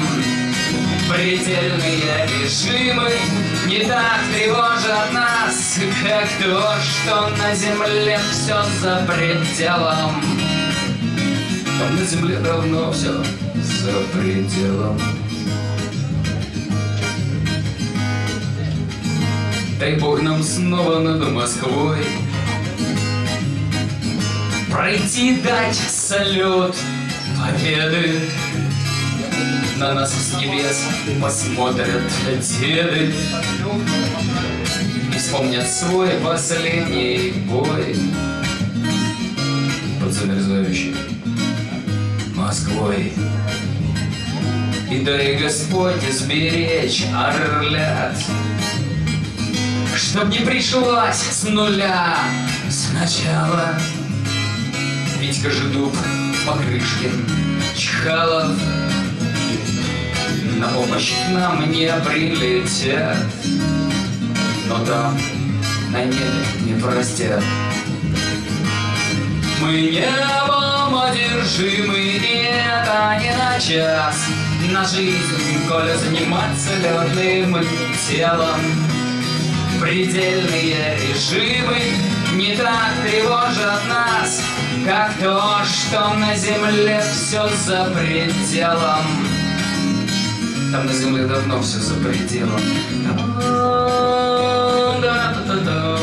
Предельные режимы не так тревожат нас, как то, что на земле все за пределом. Там на земле давно все за пределом. Дай Бог нам снова над Москвой Пройти дать салют победы. На нас с небес посмотрят деды. И вспомнят свой последний бой. Под замерзающей Москвой. И дай Господь сберечь орлят. Чтоб не пришлось с нуля сначала Витька Жидуб, Покрышкин, Чхалов на помощь к нам не прилетят, но там на небе не простят. Мы небом одержимы, и это не на час. На жизнь, коли заниматься летным телом. Предельные режимы не так тревожат нас, как то, что на земле все за пределом. Там на земле давно все за пределом. Мы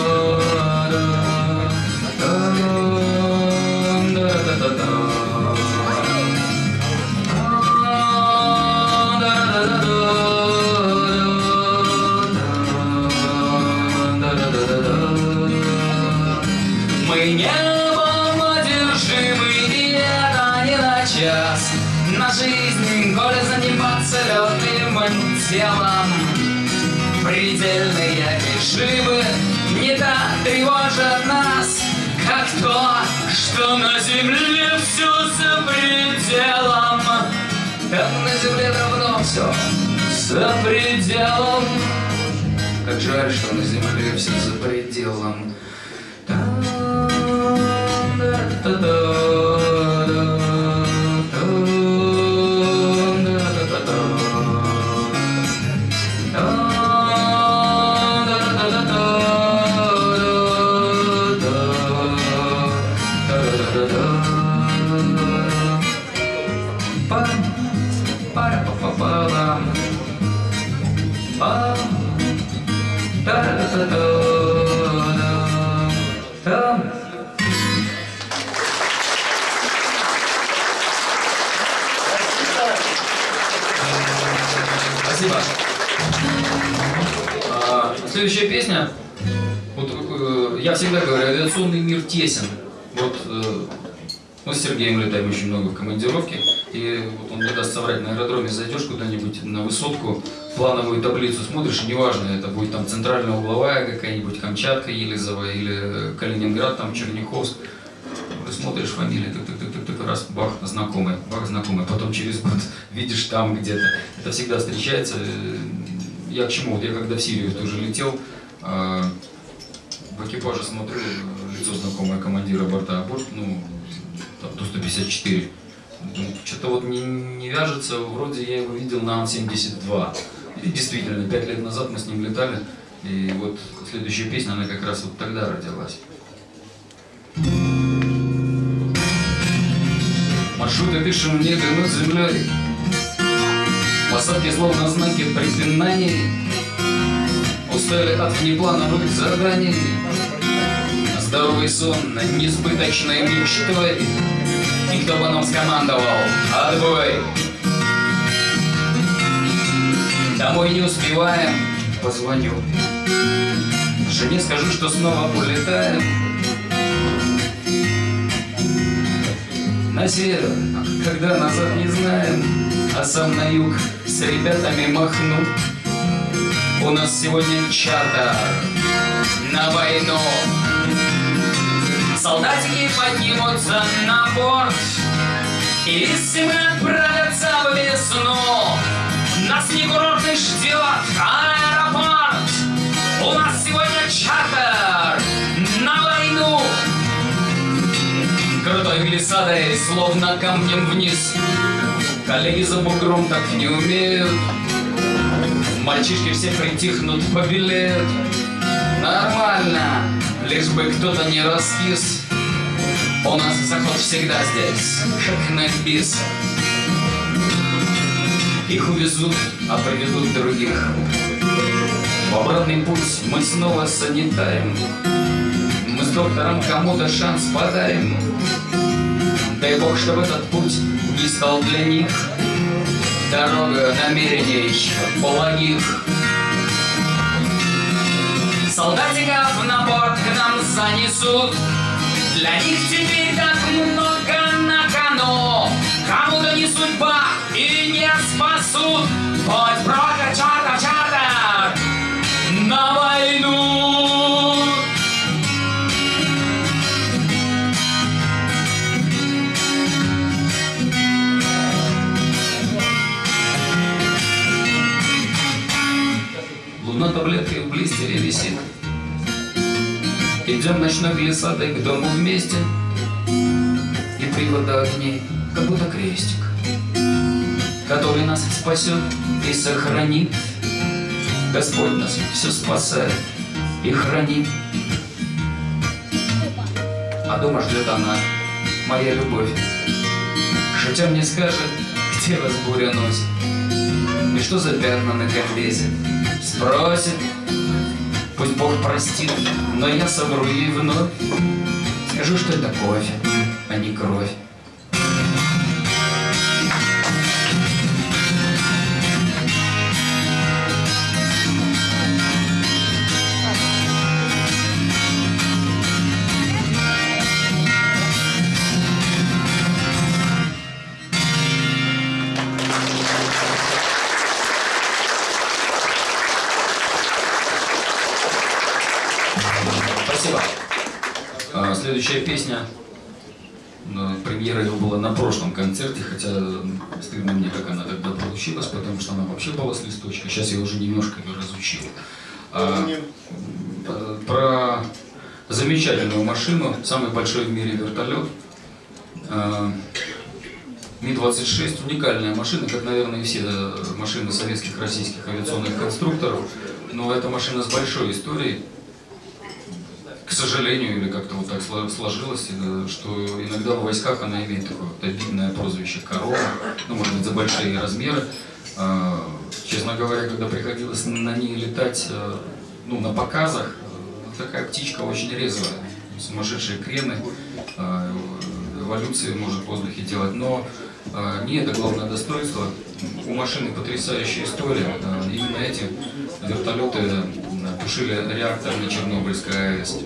тревожат нас, как то, что на земле все за пределом. На земле давно все за пределом. Как жаль, что на земле все за пределом. Там А, следующая песня. Вот э, я всегда говорю, авиационный мир тесен. Вот э, мы с Сергеем летаем очень много в командировке, и вот он не даст соврать, на аэродроме зайдешь куда-нибудь на высотку, плановую таблицу смотришь, неважно, это будет там центральная угловая какая-нибудь, Камчатка, Елизово или Калининград, там Черняховск, ты смотришь фамилии, так, так, раз, бах, знакомый, бах, знакомый, потом через год видишь там где-то. Это всегда встречается, я к чему? Вот я когда в Сирию тоже летел, э, в экипаже смотрю, лицо знакомое командира борта, борт, ну, там, Ту-154. Что-то вот не, не вяжется, вроде я его видел на Ан-72. И действительно, пять лет назад мы с ним летали, и вот следующая песня, она как раз вот тогда родилась. Маршруты в небе над землей, Посадки словно знаки препинаний, Устали от внеплановых заданий, Здоровый сон несбыточной мечтой, И кто бы нам скомандовал «Отбой!» Домой не успеваем, позвоню. Жене скажу, что снова улетаем. На север, когда назад не знаем, А сам на юг с ребятами махну. У нас сегодня чартер на войну. Солдатики поднимутся на борт, И зимы отправятся в весну. Нас не курортный ждет аэропорт У нас сегодня чартер Крутой глиссадой, словно камнем вниз. Коллеги за бугром так не умеют. Мальчишки все притихнут, побелеют. Нормально, лишь бы кто-то не раскис. У нас заход всегда здесь, как на бис. Их увезут, а приведут других. В обратный путь мы снова санитаем. Доктором кому-то шанс подарим. Дай Бог, чтобы этот путь не стал для них Дорога намерений благих. Солдатиков на борт к нам занесут. Для них теперь так много на кону. Кому-то не судьба и не спасут. Хоть брата Идем ночной глиссадой к дому вместе И привода огней, как будто крестик Который нас спасет и сохранит. Господь нас все спасает и хранит. А дома ждет она, моя любовь. Шутя мне скажет, где вас буря носит И что за пятна на комбезе. Спросит, Пусть Бог простит, но я совру ей вновь. Скажу, что это кофе, а не кровь. Следующая песня. ну, Премьера ее была на прошлом концерте, хотя стыдно мне, как она тогда получилась, потому что она вообще была с листочка. Сейчас я уже немножко ее разучил. А, м, про замечательную машину, самый большой в мире вертолет. А, Ми-26 уникальная машина, как, наверное, и все э, машины советских, российских авиационных конструкторов. Но это машина с большой историей, к сожалению, или как-то вот так сло- сложилось, э, что иногда в войсках она имеет такое вот обидное прозвище «корова», ну, может быть, за большие размеры. А, Честно говоря, когда приходилось на ней летать, э, ну, на показах, э, такая птичка очень резвая, сумасшедшие крены, эволюции может в воздухе делать, но не это главное достоинство. У машины потрясающая история. Именно эти вертолеты тушили реактор на Чернобыльской АЭС.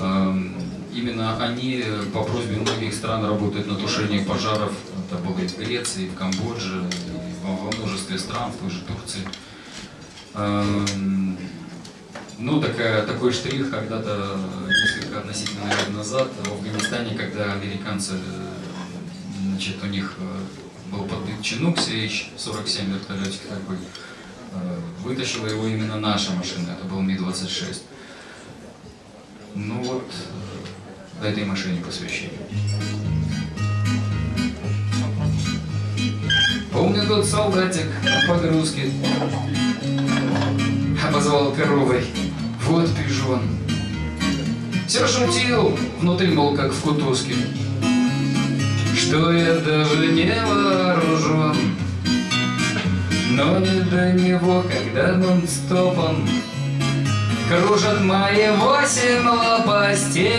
Эм, Именно они по просьбе многих стран работают на тушении пожаров. Это было и в Греции, и в Камбодже, и во множестве стран, в той же Турции. Эм, Ну, такая, такой штрих когда-то, несколько относительно лет назад, в Афганистане, когда американцы, значит, у них э, был подбит Чинук CH-47 вертолетик такой, вытащила его именно наша машина, это был Ми-26. Ну вот, э, этой машине посвящение. Помню тот солдатик на погрузке. Обозвал коровой, вот пижон. Все шутил, внутри, мол, как в кутузке. Что я даже не вооружен Но не до него, когда нон-стопом Кружат мои восемь лопастей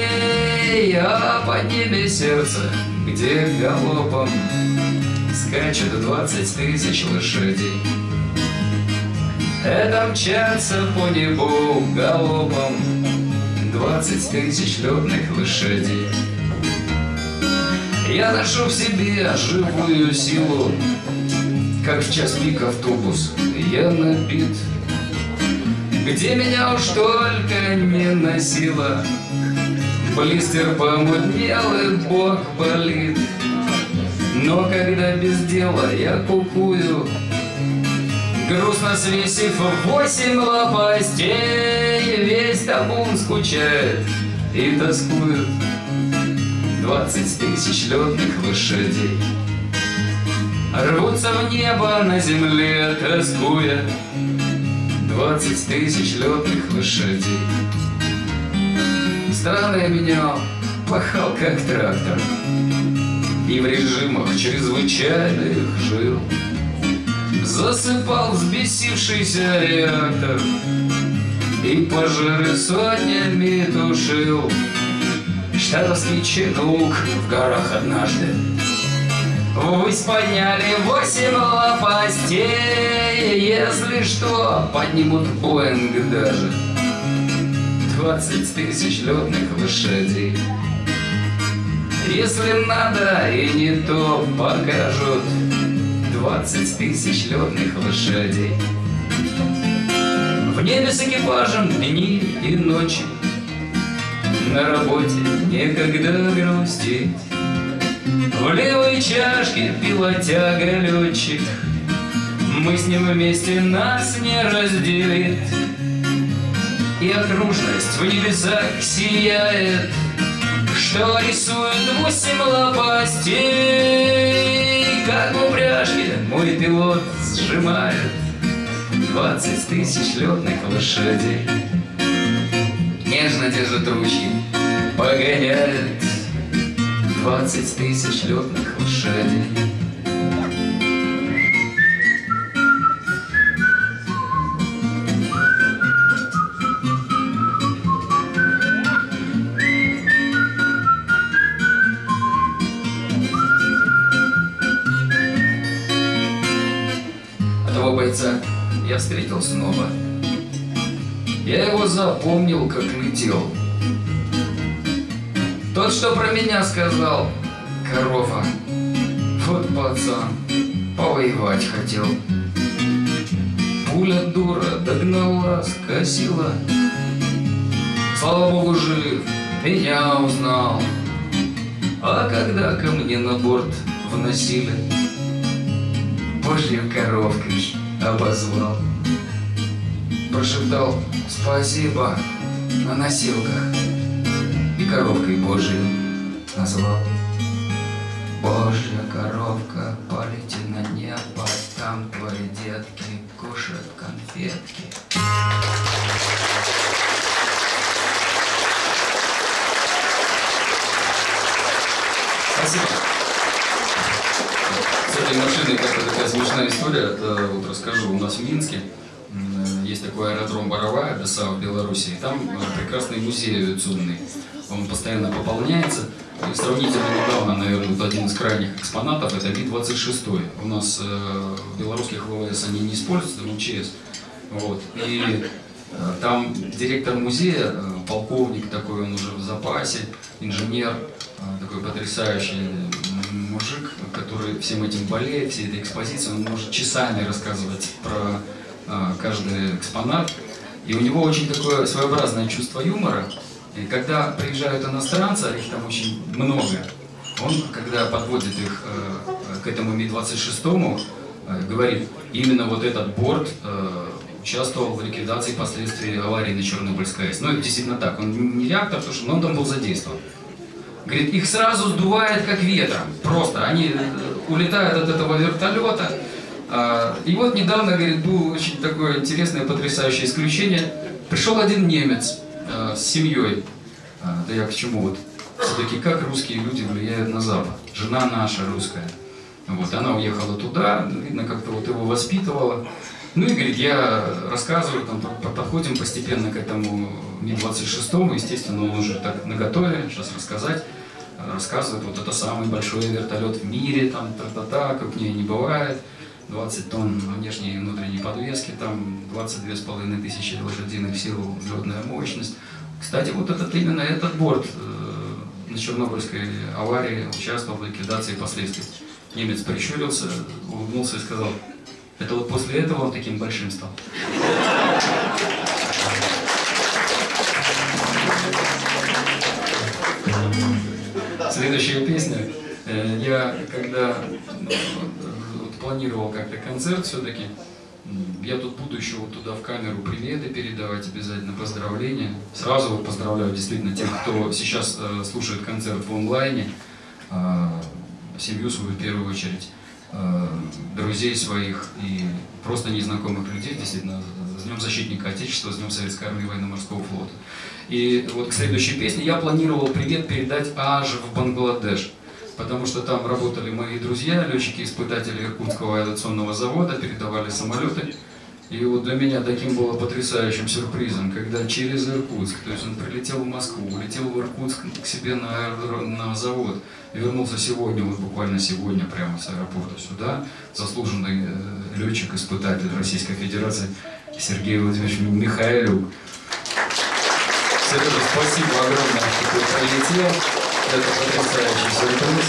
А под ними сердце, где галопом скачет двадцать тысяч лошадей. Это мчатся по небу галопом двадцать тысяч летных лошадей. Я ношу в себе живую силу, как в час пик автобус я набит. Где меня уж только не носило, Блистер помутнел и бок болит. Но когда без дела я кукую, Грустно свесив восемь лопастей, Весь табун скучает и тоскует Двадцать тысяч летных лошадей. Рвутся в небо на земле, тоскуя Двадцать тысяч летных лошадей. Страны я менял, пахал как трактор и в режимах чрезвычайных жил. Засыпал взбесившийся реактор И пожары сотнями тушил. Штатовский чинук в горах однажды Ввысь подняли восемь лопастей. Если что, поднимут Боинг даже. Двадцать тысяч летных лошадей. Если надо и не то покажут. Двадцать тысяч летных лошадей. В небе с экипажем дни и ночи. На работе некогда грустить В левой чашке пилотяга летчик. Мы с ним вместе нас не разделит. И окружность в небесах сияет что рисует восемь лопастей, Как в упряжке мой пилот сжимает Двадцать тысяч летных лошадей. Нежно держит ручки, погоняет Двадцать тысяч летных лошадей. бойца я встретил снова. Я его запомнил, как летел. Тот, что про меня сказал, корова. Вот пацан, повоевать хотел. Пуля дура догнала, скосила. Слава богу, жив, меня узнал. А когда ко мне на борт вносили Божьей коровкой обозвал. Прошептал спасибо на носилках коровкой Божию назвал. Божья коровка, полети на небо, там твои детки кушают конфетки. Спасибо с этой машиной как такая смешная история. Это вот расскажу. У нас в Минске есть такой аэродром Боровая, ДСА в Беларуси. И там э, прекрасный музей авиационный. Он постоянно пополняется. И сравнительно недавно, наверное, вот один из крайних экспонатов это Ми-26. У нас э, белорусских ВВС они не используются, в МЧС. Вот. И э, там директор музея, э, полковник такой, он уже в запасе, инженер, э, такой потрясающий мужик, который всем этим болеет, всей этой экспозицией, он может часами рассказывать про а, каждый экспонат. И у него очень такое своеобразное чувство юмора. И когда приезжают иностранцы, а их там очень много, он, когда подводит их э, к этому Ми-26, э, говорит, именно вот этот борт э, участвовал в ликвидации последствий аварии на Чернобыльской АЭС. Ну, это действительно так. Он не реактор, потому что он там был задействован. Говорит, их сразу сдувает как ветром. Просто они э, улетают от этого вертолета. А, И вот недавно, говорит, было очень такое интересное, потрясающее исключение. Пришел один немец э, с семьей. А, Да я к чему вот? Все-таки как русские люди влияют на Запад? Жена наша русская. Вот, она уехала туда, видно, как-то вот его воспитывала. Ну и, говорит, я рассказываю, там, по- по- подходим постепенно к этому Ми-26, естественно, он уже так наготове, сейчас рассказать. Э, Рассказывает, вот это самый большой вертолет в мире, там, та-та-та, как в ней не бывает. 20 тонн внешней и внутренней подвески, там 22,5 тысячи лошадиных сил взлетная мощность. Кстати, вот этот именно этот борт э, на Чернобыльской аварии участвовал в ликвидации последствий. Немец прищурился, улыбнулся и сказал, это вот после этого он таким большим стал. Следующая песня. Э, Я когда ну, вот, планировал как-то концерт все-таки, я тут буду еще вот туда в камеру приветы передавать обязательно, поздравления. Сразу вот поздравляю действительно тех, кто сейчас э, слушает концерт в онлайне, э, семью свою в первую очередь, э, друзей своих и просто незнакомых людей, действительно, с Днем Защитника Отечества, с Днем Советской Армии Военно-Морского флота. И вот к следующей песне я планировал привет передать аж в Бангладеш, потому что там работали мои друзья, летчики-испытатели Иркутского авиационного завода, передавали самолеты. И вот для меня таким было потрясающим сюрпризом, когда через Иркутск, то есть он прилетел в Москву, улетел в Иркутск к себе на, на завод, вернулся сегодня, вот буквально сегодня прямо с аэропорта сюда, заслуженный э, летчик-испытатель Российской Федерации Сергей Владимирович Михайлюк. Сережа, спасибо огромное, что ты прилетел. Это потрясающий сюрприз.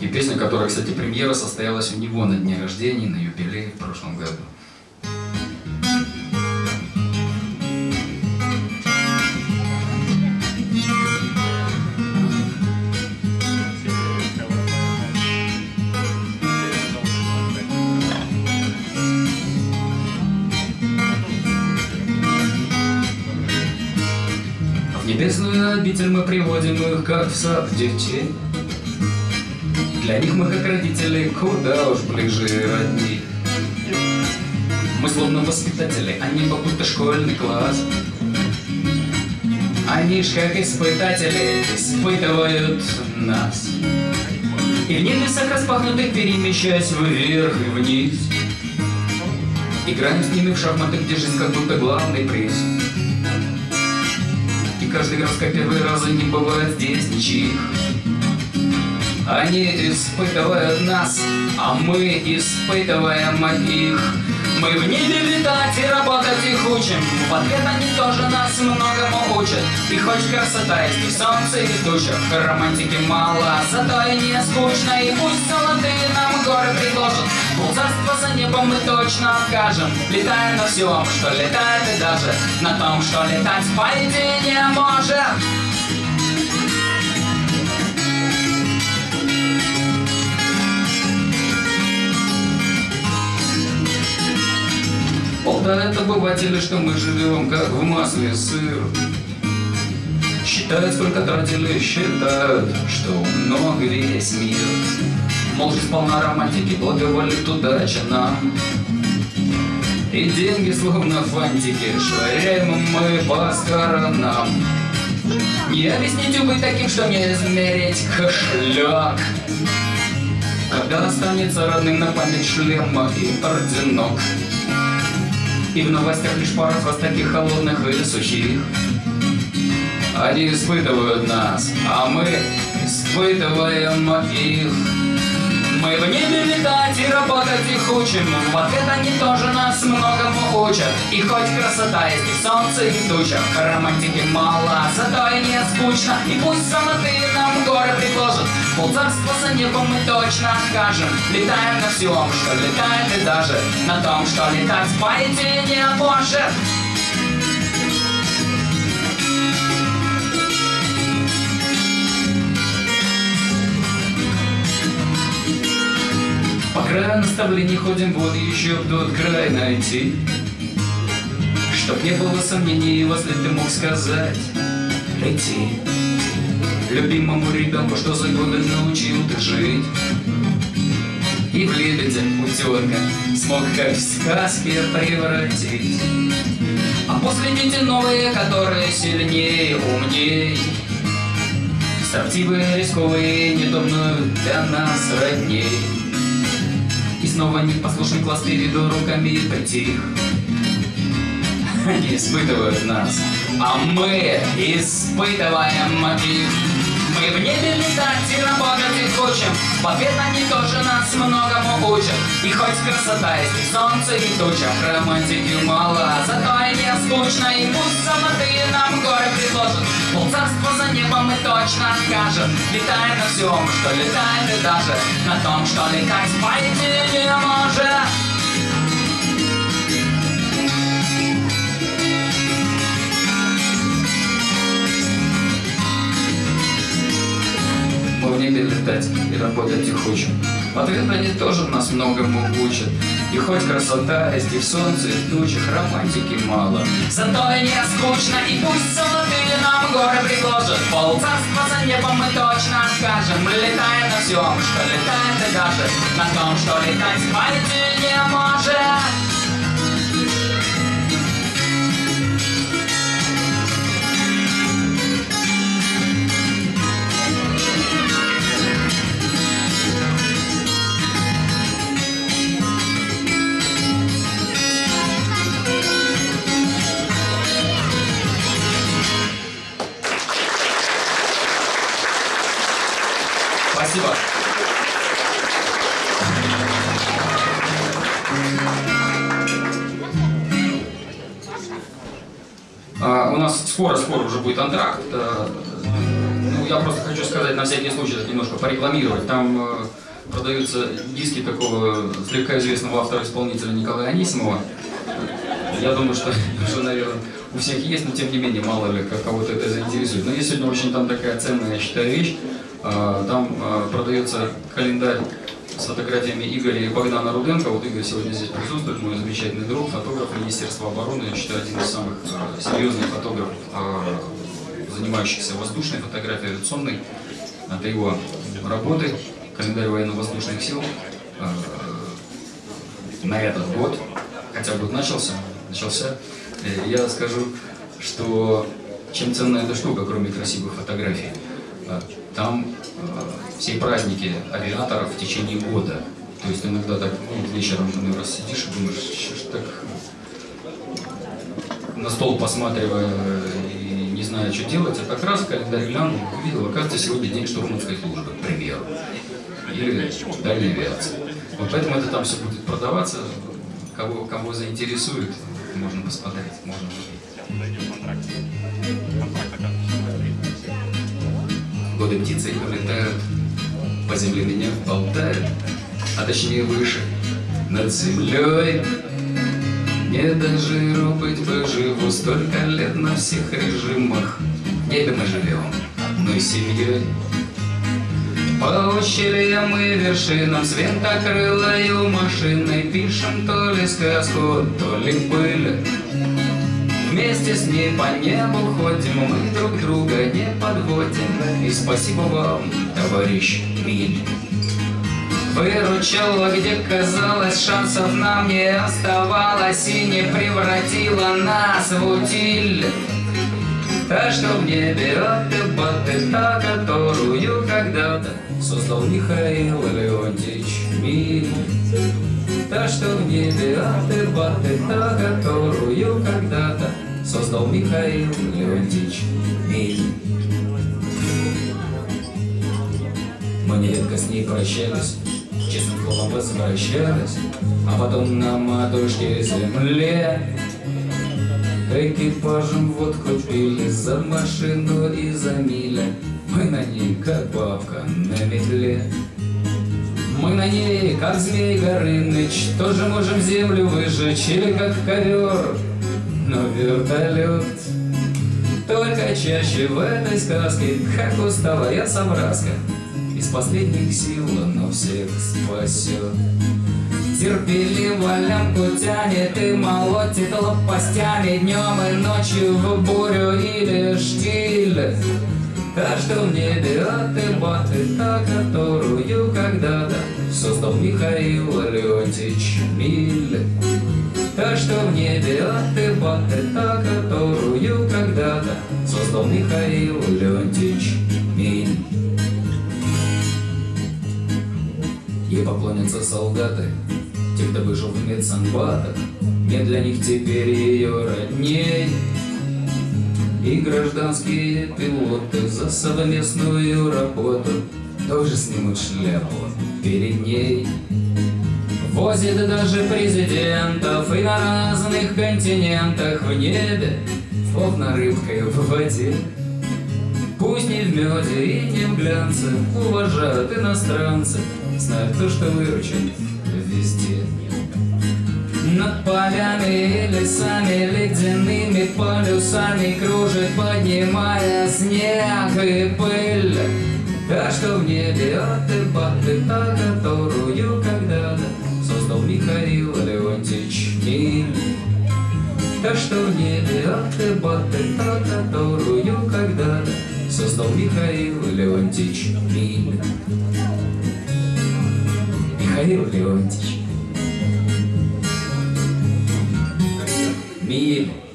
И песня, которая, кстати, премьера состоялась у него на дне рождения, на юбилей в прошлом году. Обитель мы приводим их, как в сад детей. Для них мы, как родители, куда уж ближе и родни. Мы словно воспитатели, а небо будто школьный класс. Они ж как испытатели испытывают нас. И в небесах распахнутых перемещаясь вверх и вниз. Играем с ними в шахматы, где жизнь как будто главный приз. Каждый раз, как первый раз, не бывает здесь ничьих. Они испытывают нас, а мы испытываем их. Мы в небе летать и работать их учим. В ответ они тоже нас многому учат. И хоть красота есть и солнце, и в романтики мало, зато и не скучно. И пусть золотые нам горы предложат, полцарства за небом мы точно откажем. Летаем на всем, что летает и даже на том, что летать по идее не может. Болтают обыватели, что мы живем как в масле сыр. Считают, сколько тратили, считают, что много весь мир. Мол, жизнь полна романтики, благоволит удача нам. И деньги, словно фантики, швыряем мы по сторонам. Не объяснить быть таким, что не измерить кошелек. Когда останется родным на память шлема и орденок. И в новостях лишь пара фраз таких холодных и сухих. Они испытывают нас, а мы испытываем их. Мы в небе летать и работать их учим. В ответ они тоже нас многому учат. И хоть красота есть и солнце, и в тучах, романтики мало, зато и не скучно. И пусть золотые нам горы предложат, полцарства за небом мы точно откажем. Летаем на всем, что летает, и даже на том, что летать по идее не может. Много наставлений ходим, вот еще в тот край найти. Чтоб не было сомнений, если ты мог сказать. Лети. Любимому ребенку, что за годы научил ты жить? И в лебедя утенка смог как в сказке превратить. А после дети новые, которые сильнее, умней. Строптивые, рисковые, не думают для нас родней И снова непослушный класс переду руками притих они испытывают нас, а мы испытываем их. Мы в небе летать и работать и хочем, в ответ тоже нас многому учат. И хоть красота есть и солнце, и туча, романтики мало, зато и не скучно, и пусть золотые нам горы предложат. Полцарства за небом мы точно скажем, летаем на всем, что летает и даже на том, что летать пойти не может. В небе летать и работать и хочем. В ответ они тоже нас многому учат. И хоть красота есть и в солнце, и в тучах, романтики мало. Зато и не скучно, и пусть золотые нам горы предложат. Полцарства за небом мы точно скажем. Летаем на всем, что летает и даже на том, что летать пойти не может. Скоро-скоро уже будет антракт. А, ну, я просто хочу сказать, на всякий случай, немножко порекламировать. Там а, продаются диски такого слегка известного автора-исполнителя Николая Анисимова. Я думаю, что уже, наверное, у всех есть, но тем не менее, мало ли, кого-то это заинтересует. Но есть сегодня очень там такая ценная, я считаю, вещь. А, там продается календарь с фотографиями Игоря и Богдана Руденко. Вот Игорь сегодня здесь присутствует, мой замечательный друг, фотограф Министерства обороны. Я считаю, один из самых а, серьезных фотографов, занимающихся воздушной фотографией авиационной. Это его работы, календарь военно-воздушных сил на этот год, хотя год начался, начался. Э, я скажу, что чем ценна эта штука, кроме красивых фотографий – там э, все праздники авиаторов в течение года. То есть иногда так ну, вечером иной раз сидишь и думаешь, что так на стол посматривая и не зная, что делать, а как раз календарь глянул, увидел, оказывается, сегодня день штурманской службы, к примеру, или дальней авиации. Вот поэтому это там все будет продаваться, кого, кого заинтересует, можно посмотреть, можно Годы птицы улетают, по земле меня болтают, а точнее выше, над землей. Не жиру быть бы живу, столько лет на всех режимах. В небе мы живем, но и семьей. По ущельям и вершинам с винтокрылою машиной Пишем то ли сказку, то ли пыль. Вместе с ней по небу ходим, мы друг друга не подводим. И спасибо вам, товарищ Миль. Выручала, где казалось, шансов нам не оставалось И не превратила нас в утиль Та, что в небе от та, которую когда-то Создал Михаил Леонтьевич Миль Та, что в небе от та, которую когда-то создал Михаил Леонтьевич Миль. Мы нередко с ней прощались, честным словом возвращались, а потом на матушке земле Экипажем водку пили за машину и за миля, Мы на ней, как бабка на метле. Мы на ней, как змей Горыныч, Тоже можем землю выжечь или как ковер но вертолет Только чаще в этой сказке. Как устала я собраска Из последних сил, но всех спасет. Терпеливо лямку тянет и молотит лопастями. Днем и ночью в бурю или штиль. В небе от и баты, та, которую когда-то Создал Михаил Леонтьевич Миль Та, что в небе от и баты, та, которую когда-то Создал Михаил Леонтьевич Миль Ей поклонятся солдаты те, кто выжил в медсанбатах, Нет для них теперь ее родней. И гражданские пилоты за совместную работу Тоже снимут шляпу перед ней. Возит даже президентов и на разных континентах в небе, Словно рыбкой в воде. Пусть не в меде и не в глянце Уважают иностранцы Знают то, что выручен везде Над полями и лесами Ледяными полюсами Кружит, поднимая снег и пыль Та, что в небе от и баты Та, которую когда-то Создал Михаил Леонтьевич Миль Та, что в небе от баты Та, которую когда-то Создал Михаил Леонтьевич Миль Михаил Леонтьевич. Миль.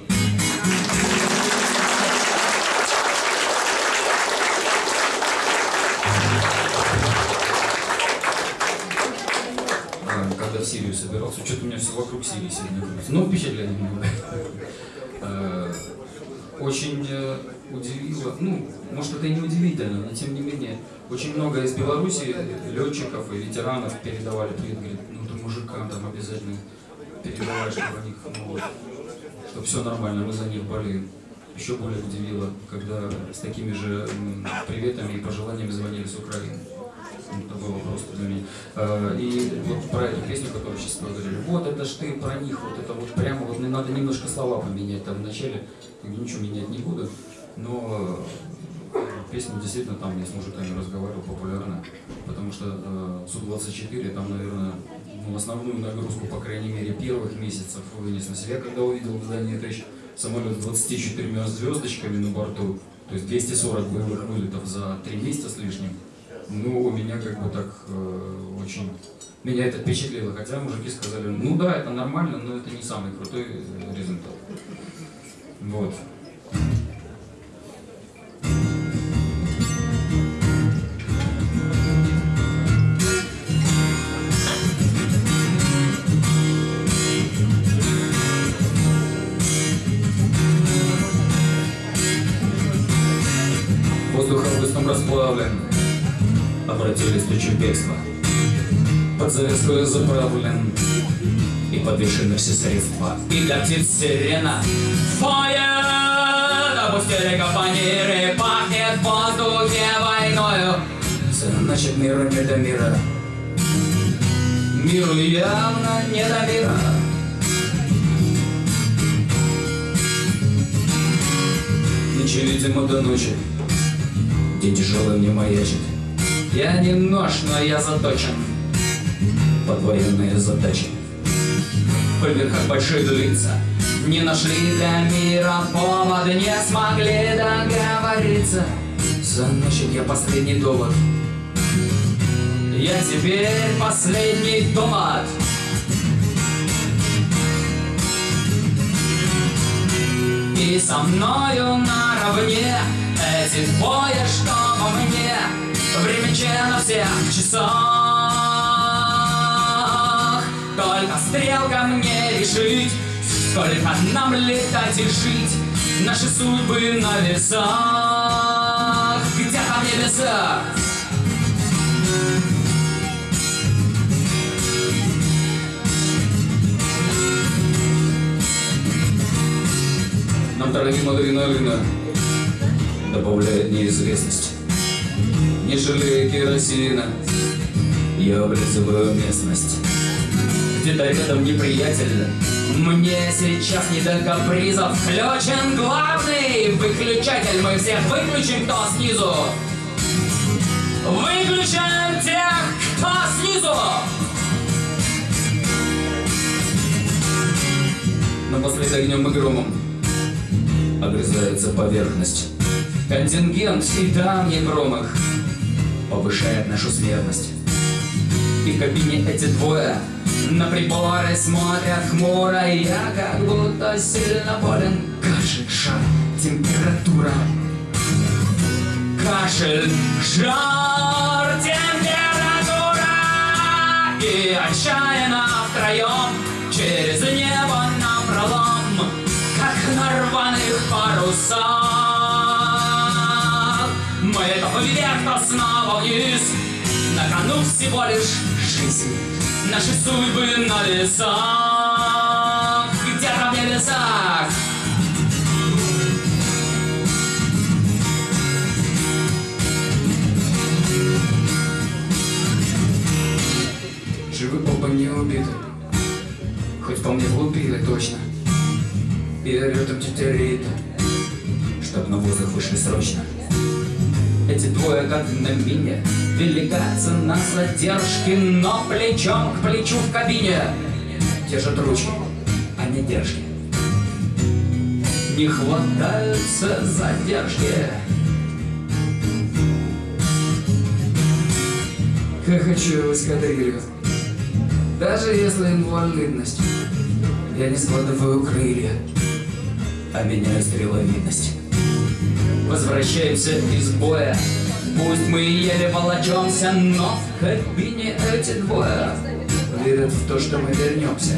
Вокруг Сирии сегодня крутится. Ну, впечатление много. А, Очень э, удивило, ну, может это и не удивительно, но тем не менее, очень много из Беларуси летчиков и ветеранов передавали привет, говорит, ну ты мужикам там обязательно передавай, чтобы о них, ну вот, все нормально, мы за них болеем. Еще более удивило, когда с такими же приветами и пожеланиями звонили с Украины. Ну, просто для меня. А, И вот про эту песню, которую сейчас говорили, вот это ж ты про них, вот это вот прямо, вот мне надо немножко слова поменять там вначале, говорю, ничего менять не буду, но э, песня действительно там я с мужиками разговаривал популярна, потому что э, Су-24 там, наверное, ну, основную нагрузку, по крайней мере, первых месяцев вынес на себя, когда увидел в здании ТЭЧ самолет с 24 звездочками на борту, то есть 240 боевых вылетов за 3 месяца с лишним. Ну, у меня как бы так э, очень... Меня это впечатлило, хотя мужики сказали, ну да, это нормально, но это не самый крутой э, результат. Вот. Тучу бегства. Под завеску заправлен и подвешены все средства. И птиц сирена Фойер! Опустили капониры, пахнет в воздухе войною. Значит, миру не до мира. Миру явно не до мира. Ночи, видимо, до ночи День тяжелый мне маячит Я не нож, но я заточен. Под военные задачи Поверх больших лица Не нашли для мира повод Не смогли договориться. Значит, я последний довод. Я теперь последний довод И со мною наравне Эти двое, что во мне Время на всех часах. Только стрелка мне решить Сколько нам летать и жить. Наши судьбы на весах. Где там небеса? Нам дорогим адреналина Добавляет неизвестность Не жалея керосина. Я облизываю местность. Где-то рядом неприятель Мне сейчас не до капризов. Включен главный выключатель. Мы всех выключим, кто снизу. Выключаем тех, кто снизу! Но после огнем и громом. Огрызается поверхность. Контингент и там не промах повышает нашу смертность. И в кабине эти двое на приборы смотрят хмуро Я как будто сильно болен. Кашель, жар, температура. Кашель, жар, температура. И отчаянно втроем Через небо напролом Как на рваных парусах На кону всего лишь жизнь. Наши судьбы на весах Где-то в небесах. Живы оба не убиты Хоть по мне влупили точно. И рядом тетя Рита Чтоб на воздух вышли срочно. Эти двое, как на мине, велика цена задержки, но плечом к плечу в кабине держат ручки, а не держки. Не хватаются задержки. Хохочу эскадрилью. Даже если инвалидность, я не складываю крылья, а меняю стреловидность. Возвращаемся из боя Пусть мы еле волочемся Но в кабине эти двое Верят в то, что мы вернемся.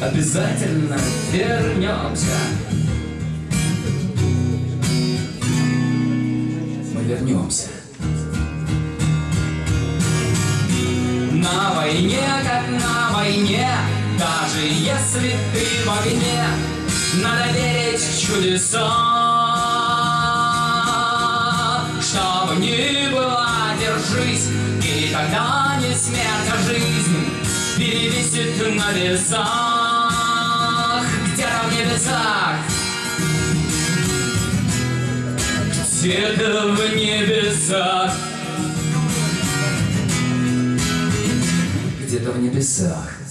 Обязательно вернемся. Мы вернемся. На войне, как на войне Даже если ты в огне надо верить в чудеса Что бы ни было, держись. И тогда не смерть, а жизнь Перевесит на весах. Где-то в небесах? Где-то в небесах. Где-то в небесах